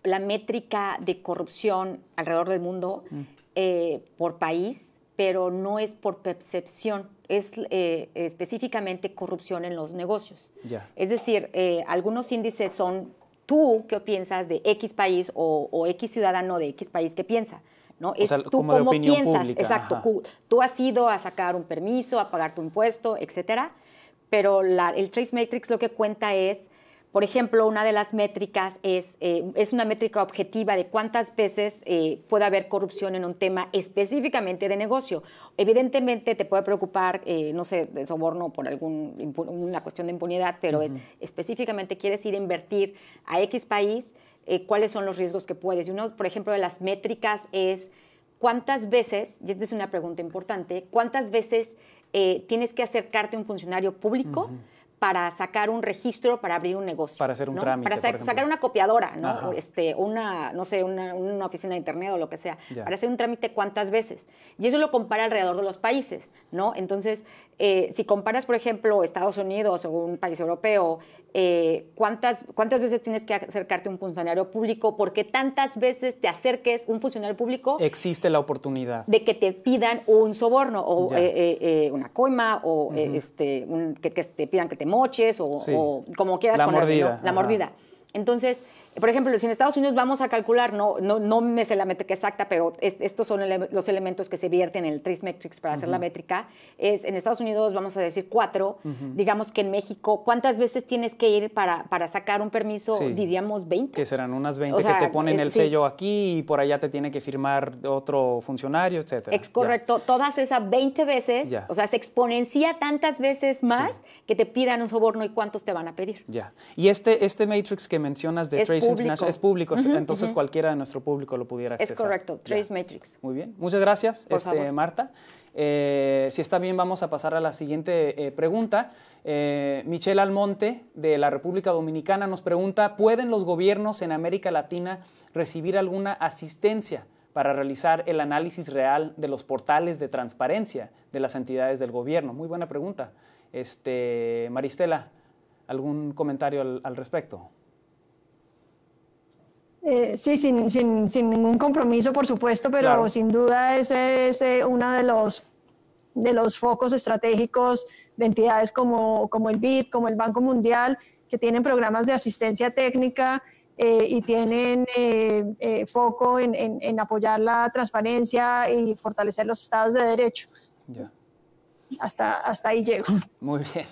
Speaker 4: la métrica de corrupción alrededor del mundo uh -huh. por país, pero no es por percepción, es eh, específicamente corrupción en los negocios.
Speaker 1: Yeah.
Speaker 4: Es decir, eh, algunos índices son tú qué piensas de X país o, o, X ciudadano de X país que piensa. ¿no?
Speaker 1: O es sea, tú cómo piensas. Pública.
Speaker 4: Exacto. Ajá. Tú has ido a sacar un permiso, a pagar tu impuesto, etcétera. Pero la, el Trace Matrix lo que cuenta es por ejemplo, una de las métricas es, eh, es una métrica objetiva de cuántas veces eh, puede haber corrupción en un tema específicamente de negocio. Evidentemente te puede preocupar, eh, no sé, de soborno por algún, una cuestión de impunidad, pero uh -huh. es específicamente quieres ir a invertir a X país, eh, cuáles son los riesgos que puedes. Y uno, por ejemplo, de las métricas es cuántas veces, y esta es una pregunta importante, cuántas veces tienes que acercarte a un funcionario público uh -huh para sacar un registro para abrir un negocio.
Speaker 1: Para hacer un
Speaker 4: ¿no?
Speaker 1: trámite.
Speaker 4: Para sa sacar una copiadora, ¿no? Este, una, no sé, una, una, oficina de internet o lo que sea. Ya. Para hacer un trámite cuántas veces. Y eso lo compara alrededor de los países, ¿no? Entonces, eh, si comparas, por ejemplo, Estados Unidos o un país europeo, eh, ¿cuántas, ¿cuántas veces tienes que acercarte a un funcionario público? Porque tantas veces te acerques un funcionario público.
Speaker 1: Existe la oportunidad.
Speaker 4: De que te pidan un soborno o eh, eh, una coima o uh -huh. este, un, que, que, te pidan que te moches o, sí. o como quieras
Speaker 1: la
Speaker 4: ponerlo,
Speaker 1: mordida.
Speaker 4: ¿no? La mordida. Entonces, por ejemplo, si en Estados Unidos vamos a calcular, no, no, no me sé la métrica exacta, pero es, estos son ele los elementos que se vierten en el Trace Metrics para uh -huh. hacer la métrica, es en Estados Unidos vamos a decir cuatro, uh -huh. digamos que en México, ¿cuántas veces tienes que ir para, para sacar un permiso? Sí. Diríamos 20.
Speaker 1: Que serán unas 20 o sea, que te ponen el, el sello aquí y por allá te tiene que firmar otro funcionario, etc.
Speaker 4: Es correcto, ya. todas esas 20 veces, ya. o sea, se exponencia tantas veces más sí. que te pidan un soborno y cuántos te van a pedir.
Speaker 1: Ya. Y este, este Matrix que mencionas de
Speaker 4: es
Speaker 1: Trace Trace International es público, entonces cualquiera de nuestro público lo pudiera acceder.
Speaker 4: Es correcto, Trace Matrix.
Speaker 1: Muy bien, muchas gracias, este, Marta. Eh, si está bien, vamos a pasar a la siguiente eh, pregunta. Eh, Michelle Almonte, de la República Dominicana, nos pregunta, ¿pueden los gobiernos en América Latina recibir alguna asistencia para realizar el análisis real de los portales de transparencia de las entidades del gobierno? Muy buena pregunta. Este, Maristela, ¿algún comentario al, respecto?
Speaker 2: Eh, sí, sin, sin, sin, ningún compromiso, por supuesto, pero sin duda ese es eh, uno de los, de los focos estratégicos de entidades como, como el BID, como el Banco Mundial, que tienen programas de asistencia técnica eh, y tienen foco en, en, apoyar la transparencia y fortalecer los estados de derecho. Hasta, hasta ahí llego.
Speaker 1: Muy bien.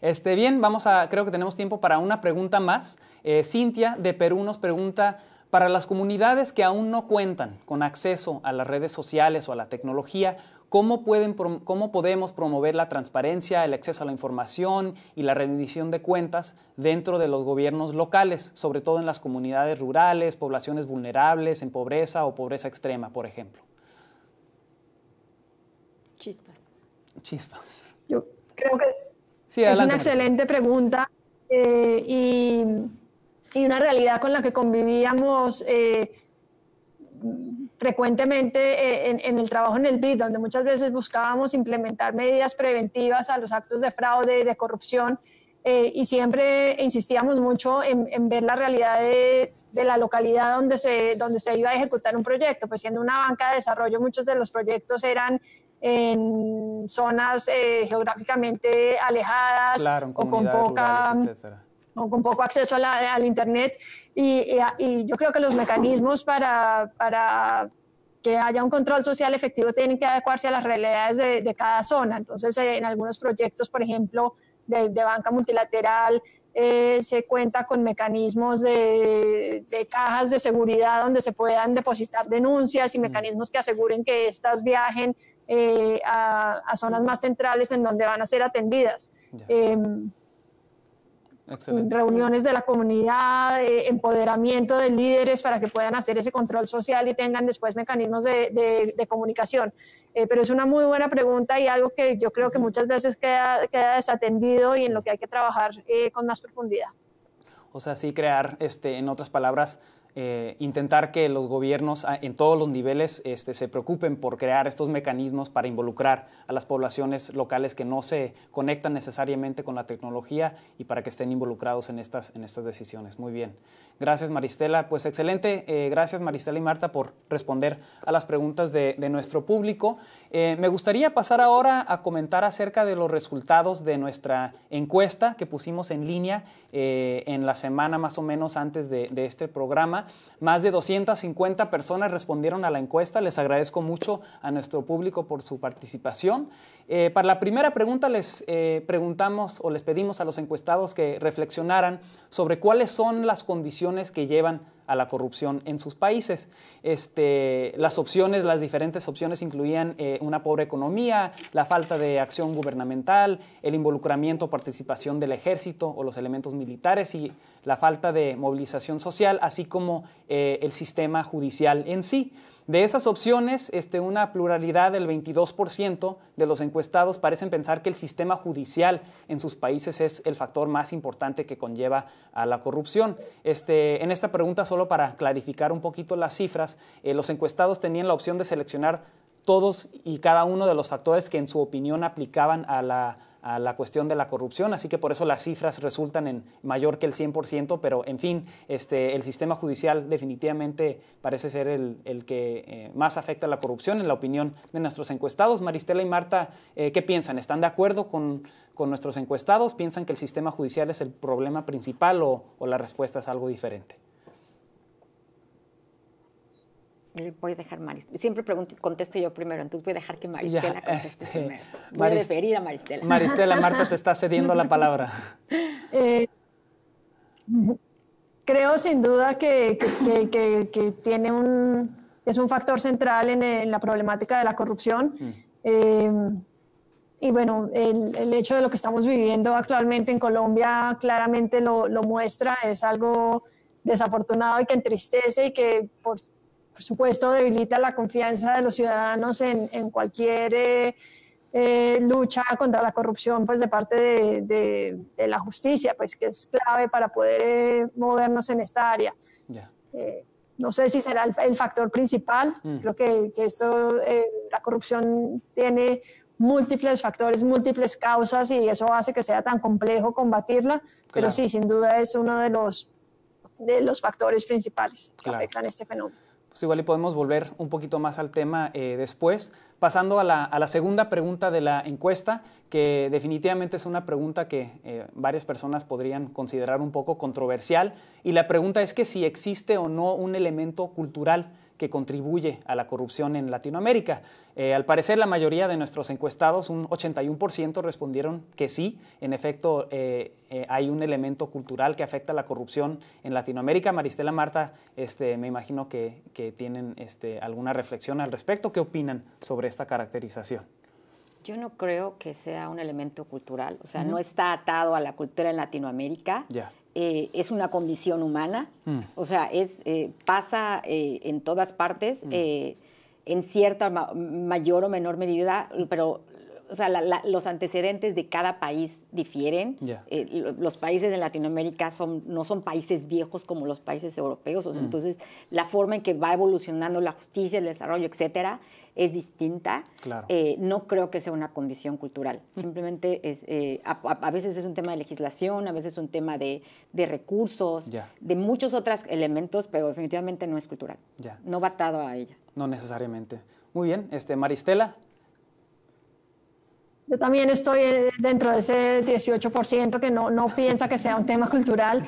Speaker 1: Este, bien, vamos a, creo que tenemos tiempo para una pregunta más. Eh, Cintia de Perú nos pregunta, para las comunidades que aún no cuentan con acceso a las redes sociales o a la tecnología, ¿cómo, pueden, cómo podemos promover la transparencia, el acceso a la información y la rendición de cuentas dentro de los gobiernos locales, sobre todo en las comunidades rurales, poblaciones vulnerables, en pobreza o pobreza extrema, por ejemplo? Chispas.
Speaker 2: Yo creo que es, es una excelente pregunta eh, y, y, una realidad con la que convivíamos eh, frecuentemente eh, en, en, el trabajo en el BID, donde muchas veces buscábamos implementar medidas preventivas a los actos de fraude y de corrupción. y siempre insistíamos mucho en, en ver la realidad de, de, la localidad donde se, donde se iba a ejecutar un proyecto. Pues siendo una banca de desarrollo, muchos de los proyectos eran en zonas eh, geográficamente alejadas o con poca o con poco acceso al internet y, yo creo que los mecanismos para, para, que haya un control social efectivo tienen que adecuarse a las realidades de, cada zona. Entonces, en algunos proyectos, por ejemplo, de, banca multilateral, eh, se cuenta con mecanismos de, de, cajas de seguridad donde se puedan depositar denuncias y mm. mecanismos que aseguren que estas viajen eh, a, zonas más centrales en donde van a ser atendidas. Em, reuniones de la comunidad, eh, empoderamiento de líderes para que puedan hacer ese control social y tengan después mecanismos de, comunicación. Eh, pero es una muy buena pregunta y algo que yo creo que muchas veces queda, queda desatendido y en lo que hay que trabajar con más profundidad.
Speaker 1: O sea, sí crear, este, en otras palabras, eh, intentar que los gobiernos ah, en todos los niveles este, se preocupen por crear estos mecanismos para involucrar a las poblaciones locales que no se conectan necesariamente con la tecnología y para que estén involucrados en estas, en estas decisiones. Muy bien. Gracias Maristela. Pues excelente. Eh, gracias Maristela y Marta por responder a las preguntas de, nuestro público. Eh, me gustaría pasar ahora a comentar acerca de los resultados de nuestra encuesta que pusimos en línea en la semana más o menos antes de este programa. Más de 250 personas respondieron a la encuesta. Les agradezco mucho a nuestro público por su participación. Eh, para la primera pregunta les eh, preguntamos o les pedimos a los encuestados que reflexionaran sobre cuáles son las condiciones que llevan a la corrupción en sus países. Este, las opciones, las diferentes opciones incluían eh, una pobre economía, la falta de acción gubernamental, el involucramiento o participación del ejército o los elementos militares y la falta de movilización social, así como eh, el sistema judicial en sí. De esas opciones, este, una pluralidad del 22% de los encuestados parecen pensar que el sistema judicial en sus países es el factor más importante que conlleva a la corrupción. Este, en esta pregunta, solo para clarificar un poquito las cifras, eh, los encuestados tenían la opción de seleccionar todos y cada uno de los factores que en su opinión aplicaban a la a la cuestión de la corrupción, así que por eso las cifras resultan en mayor que el 100%, pero en fin, este, el sistema judicial definitivamente parece ser el, el que eh, más afecta a la corrupción, en la opinión de nuestros encuestados. Maristela y Marta, eh, ¿qué piensan? ¿Están de acuerdo con, con, nuestros encuestados? ¿Piensan que el sistema judicial es el problema principal o, o la respuesta es algo diferente?
Speaker 4: Voy a dejar Maristela. Siempre pregunto, contesto yo primero, entonces voy a dejar que Maristela conteste este, primero. Voy a despedir a Maristela.
Speaker 1: Maristela, Marta te está cediendo la palabra. Eh,
Speaker 2: creo sin duda que, que, que, tiene un, es un factor central en, la problemática de la corrupción. Mm. Eh, y bueno, el, el, hecho de lo que estamos viviendo actualmente en Colombia claramente lo, lo muestra, es algo desafortunado y que entristece y que por, supuesto debilita la confianza de los ciudadanos en, en cualquier eh, eh, lucha contra la corrupción pues de parte de, de, la justicia, pues que es clave para poder eh, movernos en esta área. no sé si será el, factor principal, mm. creo que, que esto, la corrupción tiene múltiples factores, múltiples causas y eso hace que sea tan complejo combatirla, pero sí, sin duda es uno de los, de los factores principales que afectan este fenómeno.
Speaker 1: Pues igual y podemos volver un poquito más al tema eh, después. Pasando a la, a la, segunda pregunta de la encuesta, que definitivamente es una pregunta que eh, varias personas podrían considerar un poco controversial, y la pregunta es que si existe o no un elemento cultural que contribuye a la corrupción en Latinoamérica. Eh, al parecer, la mayoría de nuestros encuestados, un 81%, respondieron que sí. En efecto, eh, eh, hay un elemento cultural que afecta a la corrupción en Latinoamérica. Maristela, Marta, este, me imagino que, tienen este, alguna reflexión al respecto. ¿Qué opinan sobre esta caracterización?
Speaker 4: Yo no creo que sea un elemento cultural, o sea, no está atado a la cultura en Latinoamérica. Ya. Eh, es una condición humana, mm. o sea, es, eh, pasa eh, en todas partes, mm. en cierta mayor o menor medida, pero o sea, los antecedentes de cada país difieren. los países de Latinoamérica son, no son países viejos como los países europeos, mm. entonces la forma en que va evolucionando la justicia, el desarrollo, etcétera, es distinta. Eh, no creo que sea una condición cultural. Simplemente es, eh, a, veces es un tema de legislación, a veces es un tema de, recursos, de muchos otros elementos, pero definitivamente no es cultural. No va atado a ella.
Speaker 1: No necesariamente. Muy bien. Este, Maristela.
Speaker 2: Yo también estoy eh, dentro de ese 18% que no, no piensa que sea un tema cultural.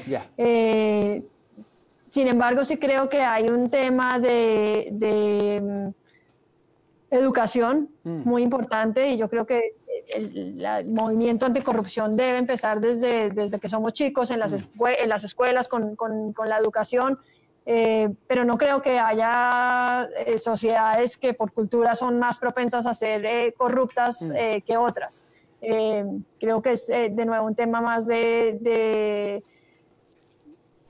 Speaker 2: sin embargo, sí creo que hay un tema de Educación, mm. muy importante, y yo creo que el, movimiento anticorrupción debe empezar desde, desde que somos chicos en las, mm. en las escuelas con, con, la educación, eh, pero no creo que haya eh, sociedades que por cultura son más propensas a ser eh, corruptas mm. que otras. creo que es de nuevo un tema más de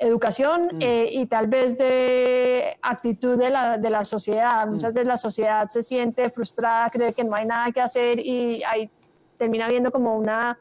Speaker 2: educación mm. eh, y tal vez de actitud de la, de la sociedad. Mm. Muchas veces la sociedad se siente frustrada, cree que no hay nada que hacer y ahí termina viendo como una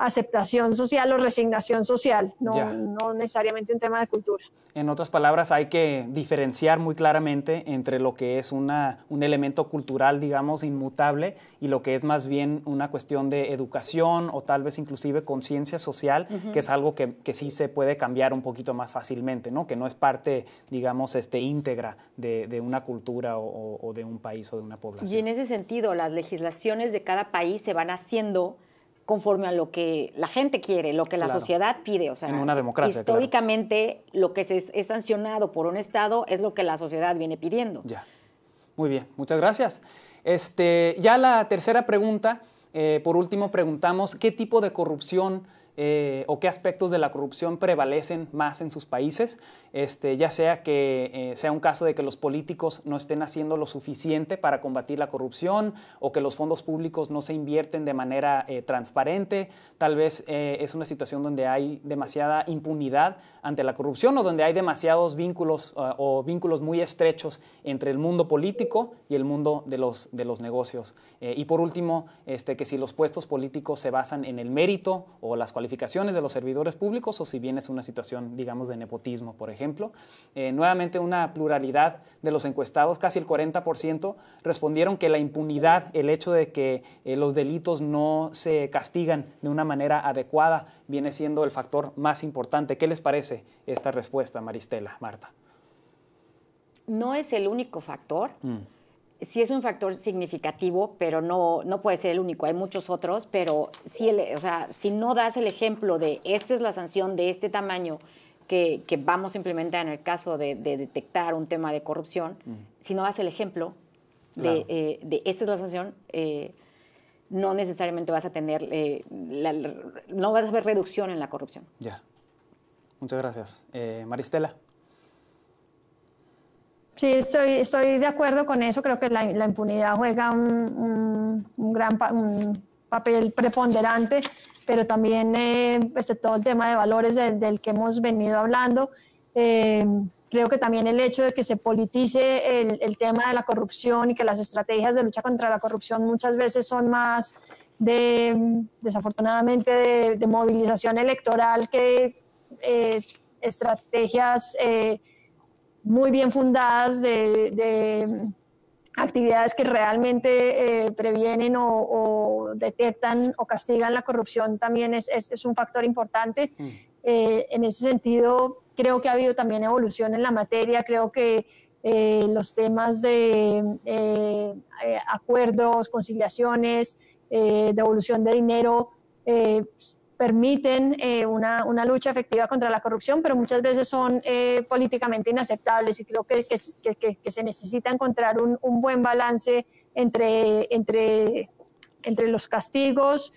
Speaker 2: aceptación social o resignación social, no, no, necesariamente un tema de cultura.
Speaker 1: En otras palabras, hay que diferenciar muy claramente entre lo que es una, un elemento cultural, digamos, inmutable y lo que es más bien una cuestión de educación o tal vez inclusive conciencia social, que es algo que, que, sí se puede cambiar un poquito más fácilmente, ¿no? que no es parte, digamos, este, íntegra de, de una cultura o, o de un país o de una población.
Speaker 4: Y en ese sentido, las legislaciones de cada país se van haciendo conforme a lo que la gente quiere, lo que la sociedad pide. O sea,
Speaker 1: en una democracia.
Speaker 4: Históricamente, lo que se es sancionado por un Estado es lo que la sociedad viene pidiendo.
Speaker 1: Ya. Muy bien, muchas gracias. Este, ya la tercera pregunta, eh, por último, preguntamos qué tipo de corrupción eh, o qué aspectos de la corrupción prevalecen más en sus países, este, ya sea que eh, sea un caso de que los políticos no estén haciendo lo suficiente para combatir la corrupción o que los fondos públicos no se invierten de manera eh, transparente, tal vez es una situación donde hay demasiada impunidad ante la corrupción o donde hay demasiados vínculos o vínculos muy estrechos entre el mundo político y el mundo de los, de los negocios. y por último, este, que si los puestos políticos se basan en el mérito o las cualificaciones de los servidores públicos o si bien es una situación, digamos, de nepotismo, por ejemplo. Eh, nuevamente, una pluralidad de los encuestados, casi el 40%, respondieron que la impunidad, el hecho de que eh, los delitos no se castigan de una manera adecuada, viene siendo el factor más importante. ¿Qué les parece esta respuesta, Maristela, Marta?
Speaker 4: No es el único factor. Mm sí es un factor significativo, pero no, no puede ser el único. Hay muchos otros, pero si, o sea, si no das el ejemplo de esta es la sanción de este tamaño que, que vamos a implementar en el caso de, detectar un tema de corrupción, si no das el ejemplo de, eh, de, esta es la sanción, eh, no necesariamente vas a tener, eh, no vas a ver reducción en la corrupción.
Speaker 1: Ya. Muchas gracias. Maristela.
Speaker 2: Sí, estoy, estoy de acuerdo con eso. Creo que la, impunidad juega un, gran papel preponderante, pero también eh, pues, todo el tema de valores del que hemos venido hablando. Eh, creo que también el hecho de que se politice el, el, tema de la corrupción y que las estrategias de lucha contra la corrupción muchas veces son más de, desafortunadamente, de, movilización electoral que eh, estrategias eh, muy bien fundadas de, actividades que realmente eh, previenen o, detectan o castigan la corrupción también es, es, un factor importante. Mm. en ese sentido, creo que ha habido también evolución en la materia, creo que los temas de acuerdos, conciliaciones, eh, devolución de dinero, eh, permiten eh, una, una, lucha efectiva contra la corrupción, pero muchas veces son políticamente inaceptables y creo que, que, que, se necesita encontrar un, un, buen balance entre, entre, entre los castigos,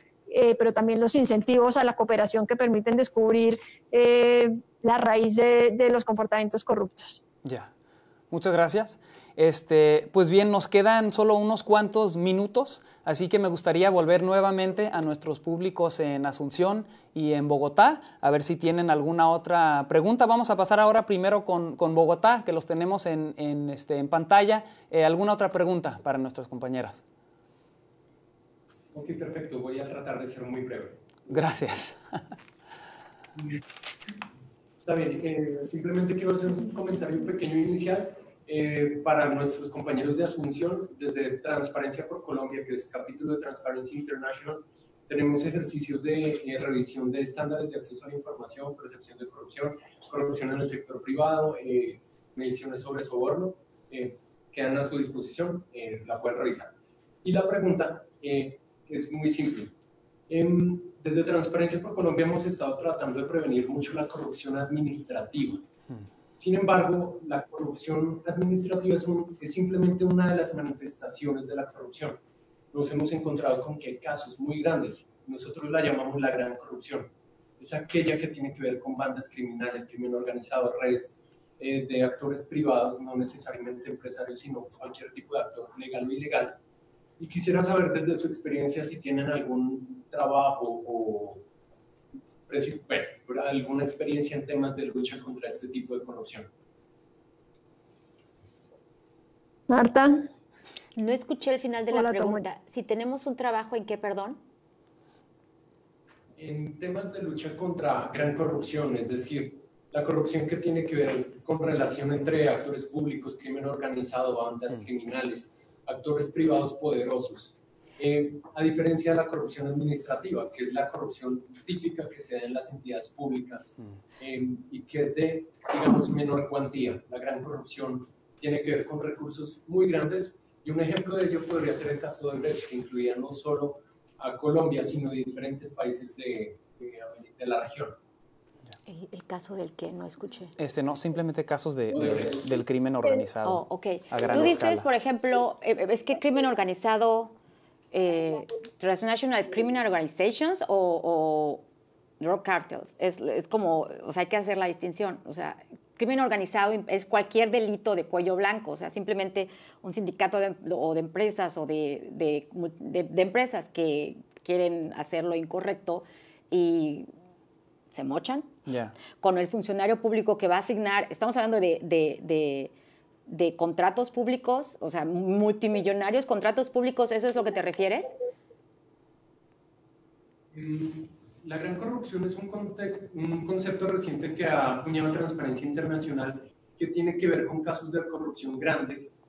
Speaker 2: pero también los incentivos a la cooperación que permiten descubrir la raíz de, de, los comportamientos corruptos.
Speaker 1: Ya, muchas gracias. Este, pues bien, nos quedan solo unos cuantos minutos, así que me gustaría volver nuevamente a nuestros públicos en Asunción y en Bogotá, a ver si tienen alguna otra pregunta. Vamos a pasar ahora primero con, Bogotá, que los tenemos en, este, en pantalla. Eh, ¿Alguna otra pregunta para nuestras compañeras?
Speaker 6: Ok, perfecto. Voy a tratar de ser muy breve.
Speaker 1: Gracias.
Speaker 6: Está bien. Eh, simplemente quiero hacer un comentario pequeño inicial eh, para nuestros compañeros de Asunción, desde Transparencia por Colombia, que es capítulo de Transparency International, tenemos ejercicios de eh, revisión de estándares de acceso a la información, percepción de corrupción, corrupción en el sector privado, eh, mediciones sobre soborno, quedan a su disposición, la pueden revisar. Y la pregunta es muy simple. Em, desde Transparencia por Colombia hemos estado tratando de prevenir mucho la corrupción administrativa. Sin embargo, la corrupción administrativa es, simplemente una de las manifestaciones de la corrupción. Nos hemos encontrado con que hay casos muy grandes, nosotros la llamamos la gran corrupción. Es aquella que tiene que ver con bandas criminales, crimen organizado, redes eh, de actores privados, no necesariamente empresarios, sino cualquier tipo de actor legal o ilegal. Y quisiera saber desde su experiencia si tienen algún trabajo o bueno, alguna experiencia en temas de lucha contra este tipo de corrupción.
Speaker 2: Marta.
Speaker 4: No escuché el final de la pregunta. Si tenemos un trabajo en qué, perdón.
Speaker 6: En temas de lucha contra gran corrupción, es decir, la corrupción que tiene que ver con relación entre actores públicos, crimen organizado, bandas mm. criminales, actores privados poderosos. Eh, a diferencia de la corrupción administrativa, que es la corrupción típica que se da en las entidades públicas eh, y que es de, digamos, menor cuantía. La gran corrupción tiene que ver con recursos muy grandes y un ejemplo de ello podría ser el caso de Brecht, que incluía no solo a Colombia, sino de diferentes países de, de, la región.
Speaker 4: El, caso del que no escuché.
Speaker 1: Este, no, simplemente casos de, del crimen organizado.
Speaker 4: Oh, ok. Tú dices, por ejemplo, eh, es que crimen organizado eh, Transnational Criminal Organizations o, drug cartels. Es, es, como, o sea, hay que hacer la distinción. O sea, crimen organizado es cualquier delito de cuello blanco, o sea, simplemente un sindicato de, o de empresas o de, de, empresas que quieren hacer lo incorrecto y se mochan. Con el funcionario público que va a asignar, estamos hablando de de contratos públicos, o sea, multimillonarios contratos públicos, ¿eso es lo que te refieres?
Speaker 6: Mm, la gran corrupción es un, un concepto reciente que ha acuñado Transparencia Internacional que tiene que ver con casos de corrupción grandes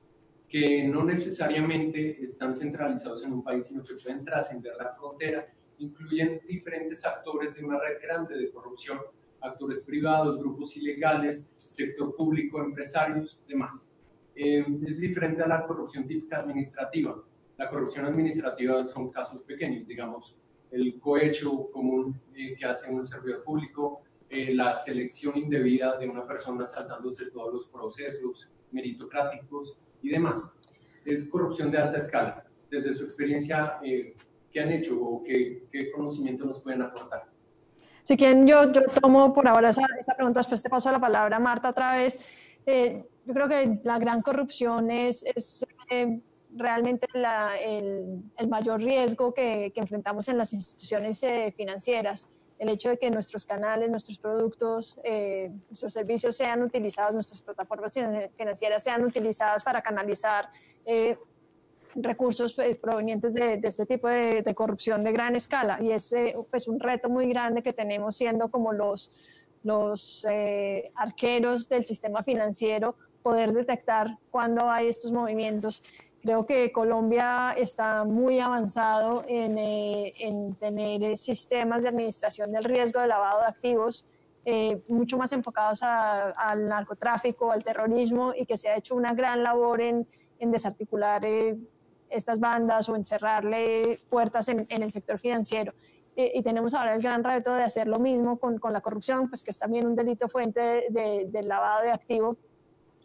Speaker 6: que no necesariamente están centralizados en un país, sino que pueden trascender la frontera, incluyen diferentes actores de una red grande de corrupción actores privados, grupos ilegales, sector público, empresarios, demás. Eh, es diferente a la corrupción típica administrativa. La corrupción administrativa son casos pequeños, digamos, el cohecho común eh, que hace un servidor público, eh, la selección indebida de una persona saltándose todos los procesos meritocráticos y demás. Es corrupción de alta escala. Desde su experiencia, ¿qué han hecho o qué, qué conocimiento nos pueden aportar?
Speaker 2: Si quieren, yo, yo tomo por ahora esa, esa, pregunta, después te paso la palabra a Marta otra vez. Eh, yo creo que la gran corrupción es, es eh, realmente la, el, el, mayor riesgo que, que, enfrentamos en las instituciones eh, financieras. el hecho de que nuestros canales, nuestros productos, eh, nuestros servicios sean utilizados, nuestras plataformas financieras sean utilizadas para canalizar eh, recursos eh, provenientes de, este tipo de, corrupción de gran escala. Y es pues, un reto muy grande que tenemos siendo como los, los arqueros del sistema financiero, poder detectar cuando hay estos movimientos Creo que Colombia está muy avanzado en, eh, tener sistemas de administración del riesgo de lavado de activos eh, mucho más enfocados al narcotráfico, al terrorismo y que se ha hecho una gran labor en, desarticular eh, estas bandas o en cerrarle puertas en, el sector financiero. y tenemos ahora el gran reto de hacer lo mismo con, la corrupción, pues que es también un delito fuente del lavado de activos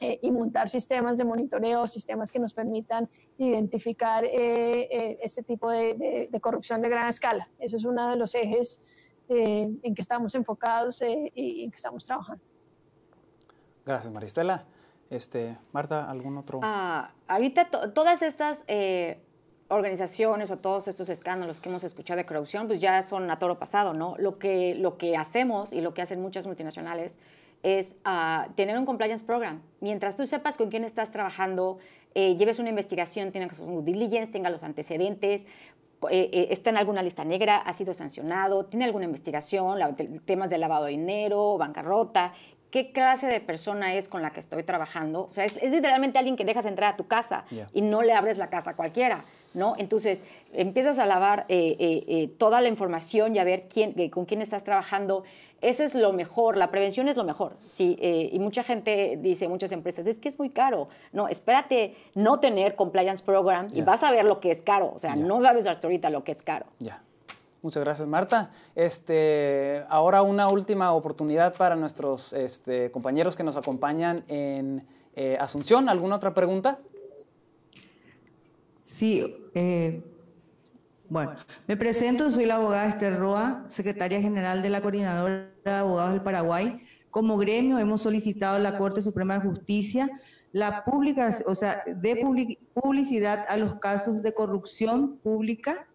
Speaker 2: eh, y montar sistemas de monitoreo, sistemas que nos permitan identificar eh, eh, este tipo de, corrupción de gran escala. Eso es uno de los ejes en que estamos enfocados y en que estamos trabajando.
Speaker 1: Gracias, Maristela. Este, Marta, ¿algún otro?
Speaker 4: Ah, ahorita todas estas organizaciones o todos estos escándalos que hemos escuchado de corrupción, pues ya son a toro pasado, ¿no? Lo que, lo que hacemos y lo que hacen muchas multinacionales es uh, tener un compliance program. Mientras tú sepas con quién estás trabajando, eh, lleves una investigación, tenga su diligence, tenga los antecedentes, eh, eh, está en alguna lista negra, ha sido sancionado, tiene alguna investigación, temas de lavado de dinero, bancarrota, qué clase de persona es con la que estoy trabajando. O sea, es, literalmente alguien que dejas entrar a tu casa y no le abres la casa a cualquiera. ¿No? Entonces empiezas a lavar toda la información y a ver quién, con quién estás trabajando, eso es lo mejor, la prevención es lo mejor. Sí, eh, y mucha gente dice, muchas empresas, es que es muy caro. No, espérate no tener compliance program y vas a ver lo que es caro. O sea, no sabes hasta ahorita lo que es caro.
Speaker 1: Ya. Muchas gracias, Marta. Este, ahora una última oportunidad para nuestros este, compañeros que nos acompañan en eh, Asunción. ¿Alguna otra pregunta?
Speaker 8: Sí, eh, bueno, me presento, soy la abogada Esther Roa, secretaria general de la Coordinadora de Abogados del Paraguay. Como gremio hemos solicitado a la Corte Suprema de Justicia la pública, o sea, de publicidad a los casos de corrupción pública,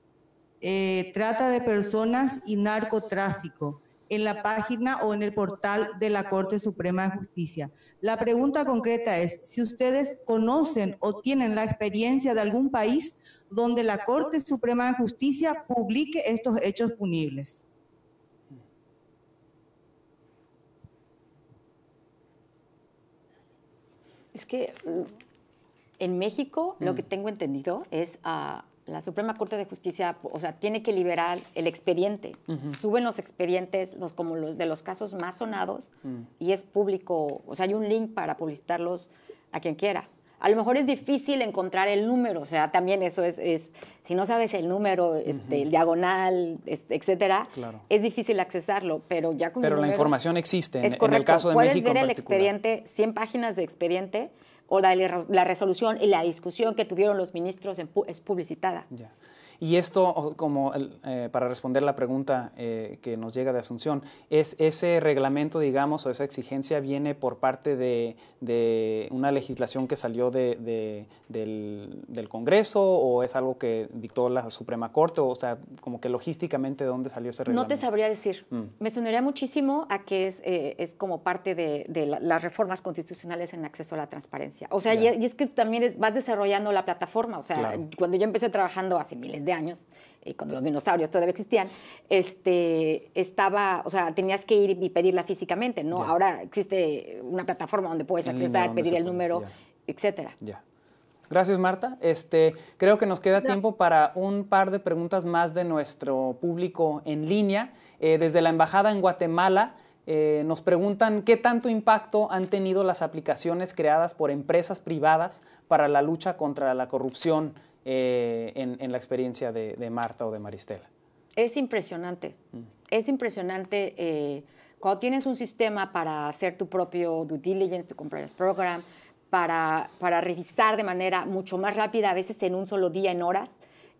Speaker 8: eh, trata de personas y narcotráfico en la página o en el portal de la Corte Suprema de Justicia. La pregunta concreta es, si ustedes conocen o tienen la experiencia de algún país donde la Corte Suprema de Justicia publique estos hechos punibles.
Speaker 4: Es que mm, en México lo mm. que tengo entendido es a ah, la Suprema Corte de Justicia, o sea, tiene que liberar el expediente. Suben los expedientes, los como los de los casos más sonados, mm. y es público, o sea, hay un link para publicitarlos a quien quiera. A lo mejor es difícil encontrar el número, o sea, también eso es, es si no sabes el número, este, el diagonal, este, etcétera, es difícil accesarlo, pero ya con
Speaker 1: Pero la información existe, en, en, el caso de
Speaker 4: Puedes
Speaker 1: México
Speaker 4: ver el expediente, 100 páginas de expediente, o la, la, resolución y la discusión que tuvieron los ministros es publicitada.
Speaker 1: Y esto, como eh, para responder la pregunta eh, que nos llega de Asunción, ¿es ese reglamento, digamos, o esa exigencia viene por parte de, una legislación que salió de, del, Congreso o es algo que dictó la Suprema Corte? O sea, como que logísticamente, ¿de dónde salió ese reglamento?
Speaker 4: No te sabría decir. Mm. Me sonaría muchísimo a que es, eh, es como parte de, las reformas constitucionales en acceso a la transparencia. O sea, y, es que también vas desarrollando la plataforma. O sea, cuando yo empecé trabajando hace miles de años, eh, cuando los dinosaurios todavía existían, este, estaba, o sea, tenías que ir y pedirla físicamente, ¿no? Ahora existe una plataforma donde puedes acceder, pedir el número, etcétera.
Speaker 1: Ya. Gracias, Marta. Este, creo que nos queda tiempo para un par de preguntas más de nuestro público en línea. Eh, desde la Embajada en Guatemala, eh, nos preguntan qué tanto impacto han tenido las aplicaciones creadas por empresas privadas para la lucha contra la corrupción eh, en, la experiencia de, Marta o de Maristela?
Speaker 4: Es impresionante. Mm. Es impresionante eh, cuando tienes un sistema para hacer tu propio due diligence, tu compliance program, para, para revisar de manera mucho más rápida, a veces en un solo día, en horas,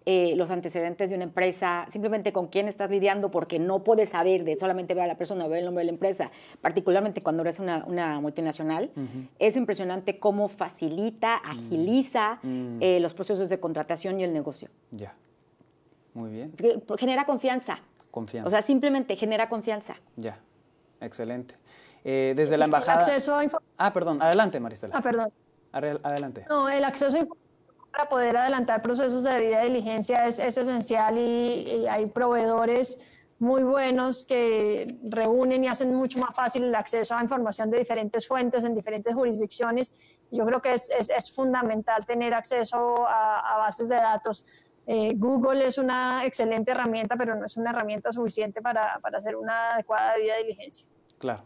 Speaker 4: eh, los antecedentes de una empresa, simplemente con quién estás lidiando, porque no puedes saber de solamente ver a la persona, ver el nombre de la empresa, particularmente cuando eres una, multinacional. Es impresionante cómo facilita, mm. agiliza mm. Eh, los procesos de contratación y el negocio.
Speaker 1: Ya. Muy bien.
Speaker 4: Genera confianza.
Speaker 1: Confianza.
Speaker 4: O sea, simplemente genera confianza.
Speaker 1: Ya, excelente. Eh, desde la embajada...
Speaker 2: acceso a
Speaker 1: ah, perdón, adelante Maristela.
Speaker 2: Ah, perdón.
Speaker 1: Adelante.
Speaker 2: No, el acceso a para poder adelantar procesos de debida diligencia es, es esencial y, hay proveedores muy buenos que reúnen y hacen mucho más fácil el acceso a información de diferentes fuentes en diferentes jurisdicciones. Yo creo que es, es, es fundamental tener acceso a, a bases de datos. Eh, Google es una excelente herramienta, pero no es una herramienta suficiente para, para hacer una adecuada debida diligencia.
Speaker 1: Claro.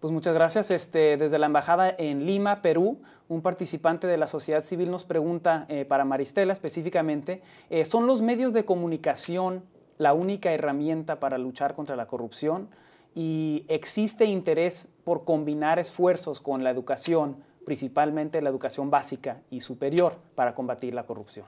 Speaker 1: Pues muchas gracias. Este, desde la Embajada en Lima, Perú, un participante de la sociedad civil nos pregunta eh, para Maristela específicamente, eh, ¿son los medios de comunicación la única herramienta para luchar contra la corrupción? ¿Y existe interés por combinar esfuerzos con la educación, principalmente la educación básica y superior, para combatir la corrupción?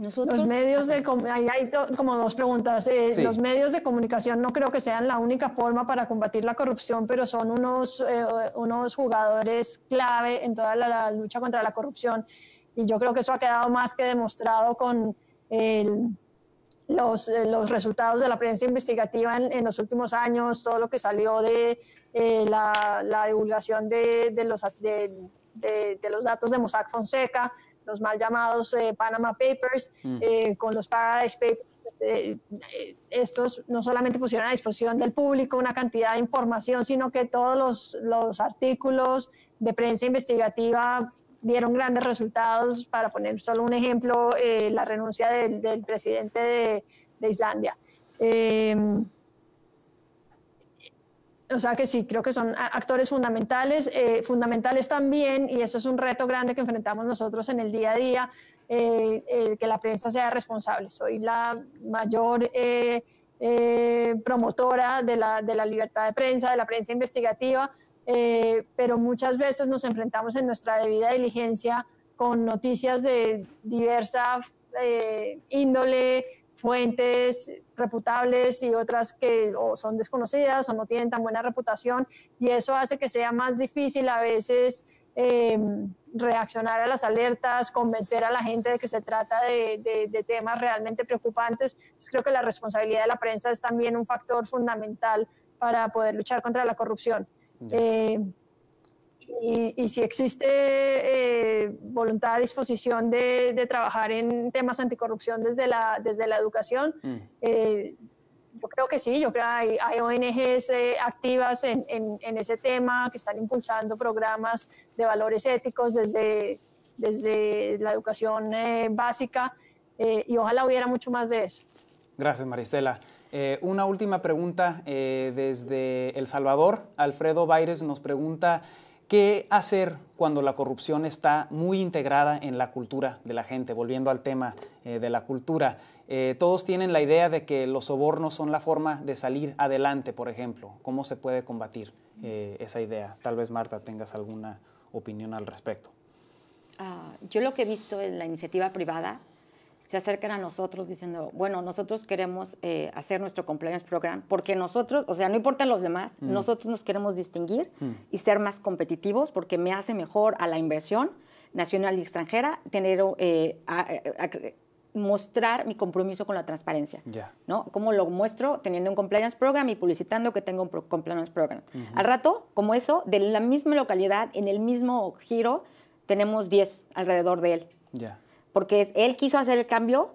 Speaker 2: Los medios de hay, hay como dos preguntas. Eh, los medios de comunicación no creo que sean la única forma para combatir la corrupción, pero son unos, eh, unos jugadores clave en toda la, lucha contra la corrupción. Y yo creo que eso ha quedado más que demostrado con los, eh, los, resultados de la prensa investigativa en, los últimos años, todo lo que salió de la, la, divulgación de, de los, de, de los datos de Mossack Fonseca los mal llamados eh, Panama Papers, mm. eh, con los Paradise Papers. Eh, estos no solamente pusieron a disposición del público una cantidad de información, sino que todos los, los artículos de prensa investigativa dieron grandes resultados. Para poner solo un ejemplo, la renuncia del, del presidente de, de Islandia. O sea que sí, creo que son actores fundamentales, eh, fundamentales también, y eso es un reto grande que enfrentamos nosotros en el día a día, eh, eh, que la prensa sea responsable. Soy la mayor promotora de la, de la, libertad de prensa, de la prensa investigativa, pero muchas veces nos enfrentamos en nuestra debida diligencia con noticias de diversa índole, fuentes reputables y otras que o son desconocidas o no tienen tan buena reputación y eso hace que sea más difícil a veces em, reaccionar a las alertas, convencer a la gente de que se trata de, temas realmente preocupantes. creo que la responsabilidad de la prensa es también un factor fundamental para poder luchar contra la corrupción. Y, si existe eh, voluntad, disposición de, trabajar en temas anticorrupción desde la, desde la educación, mm. eh, yo creo que sí, yo creo que hay, ONGs eh, activas en, en, ese tema que están impulsando programas de valores éticos desde, desde la educación básica y ojalá hubiera mucho más de eso.
Speaker 1: Gracias, Maristela. una última pregunta desde El Salvador. Alfredo Baires nos pregunta ¿Qué hacer cuando la corrupción está muy integrada en la cultura de la gente? Volviendo al tema eh, de la cultura, eh, todos tienen la idea de que los sobornos son la forma de salir adelante, por ejemplo. ¿Cómo se puede combatir eh, esa idea? Tal vez Marta tengas alguna opinión al respecto.
Speaker 4: Ah, yo lo que he visto en la iniciativa privada se acercan a nosotros diciendo, bueno, nosotros queremos eh, hacer nuestro compliance program porque nosotros, o sea, no importan los demás, mm. nosotros nos queremos distinguir mm. y ser más competitivos porque me hace mejor a la inversión nacional y extranjera tener, eh, mostrar mi compromiso con la transparencia. ¿no? ¿Cómo lo muestro? Teniendo un compliance program y publicitando que tengo un compliance program. Al rato, como eso, de la misma localidad, en el mismo giro, tenemos 10 alrededor de él. Ya porque él quiso hacer el cambio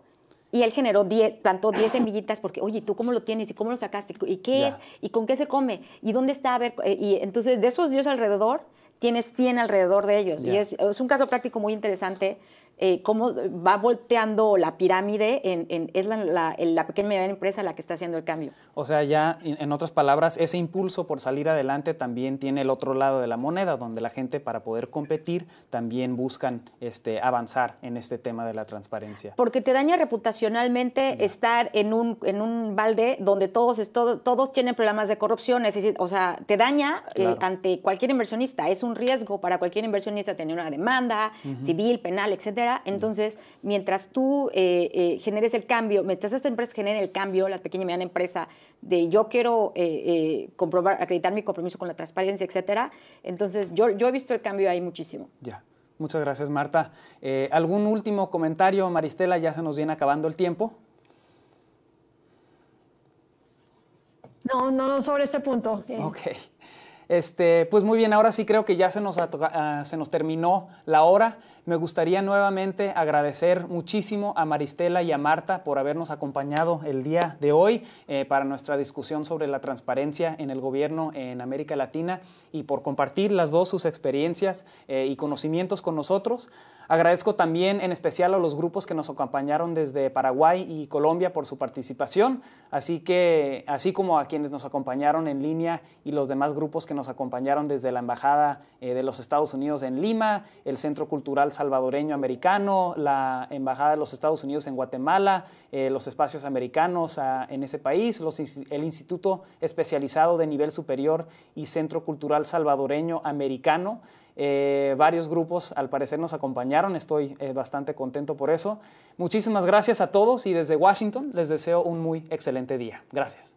Speaker 4: y él generó 10, plantó 10 semillitas porque, oye, ¿tú cómo lo tienes? ¿Y cómo lo sacaste? ¿Y qué es? ¿Y con qué se come? ¿Y dónde está? A ver, eh, y entonces de esos 10 alrededor, tienes 100 alrededor de ellos. Y es, es, un caso práctico muy interesante eh, cómo va volteando la pirámide, en, es la, la, pequeña y mediana empresa la que está haciendo el cambio.
Speaker 1: O sea, ya en otras palabras, ese impulso por salir adelante también tiene el otro lado de la moneda, donde la gente para poder competir también buscan este, avanzar en este tema de la transparencia.
Speaker 4: Porque te daña reputacionalmente estar en un, en un balde donde todos, todos tienen problemas de corrupción, o sea, te daña eh, ante cualquier inversionista, es un riesgo para cualquier inversionista tener una demanda civil, penal, etcétera entonces, mientras tú eh, eh, generes el cambio, mientras estas empresas generen el cambio, la pequeña y mediana empresa, de yo quiero eh, comprobar, acreditar mi compromiso con la transparencia, etcétera, entonces yo, yo he visto el cambio ahí muchísimo.
Speaker 1: Ya. Muchas gracias, Marta. Eh, ¿Algún último comentario, Maristela? Ya se nos viene acabando el tiempo.
Speaker 2: No, no, no sobre este punto.
Speaker 1: Eh. Ok. Este, pues muy bien, ahora sí creo que ya se nos, ah, se nos terminó la hora. Me gustaría nuevamente agradecer muchísimo a Maristela y a Marta por habernos acompañado el día de hoy eh, para nuestra discusión sobre la transparencia en el gobierno en América Latina y por compartir las dos sus experiencias eh, y conocimientos con nosotros. Agradezco también en especial a los grupos que nos acompañaron desde Paraguay y Colombia por su participación, así que así como a quienes nos acompañaron en línea y los demás grupos que nos acompañaron desde la Embajada eh, de los Estados Unidos en Lima, el Centro Cultural Salvadoreño Americano, la Embajada de los Estados Unidos en Guatemala, eh, los espacios americanos ah, en ese país, el Instituto Especializado de Nivel Superior y Centro Cultural Salvadoreño Americano. Eh, varios grupos al parecer nos acompañaron, estoy eh, bastante contento por eso. Muchísimas gracias a todos y desde Washington les deseo un muy excelente día. Gracias.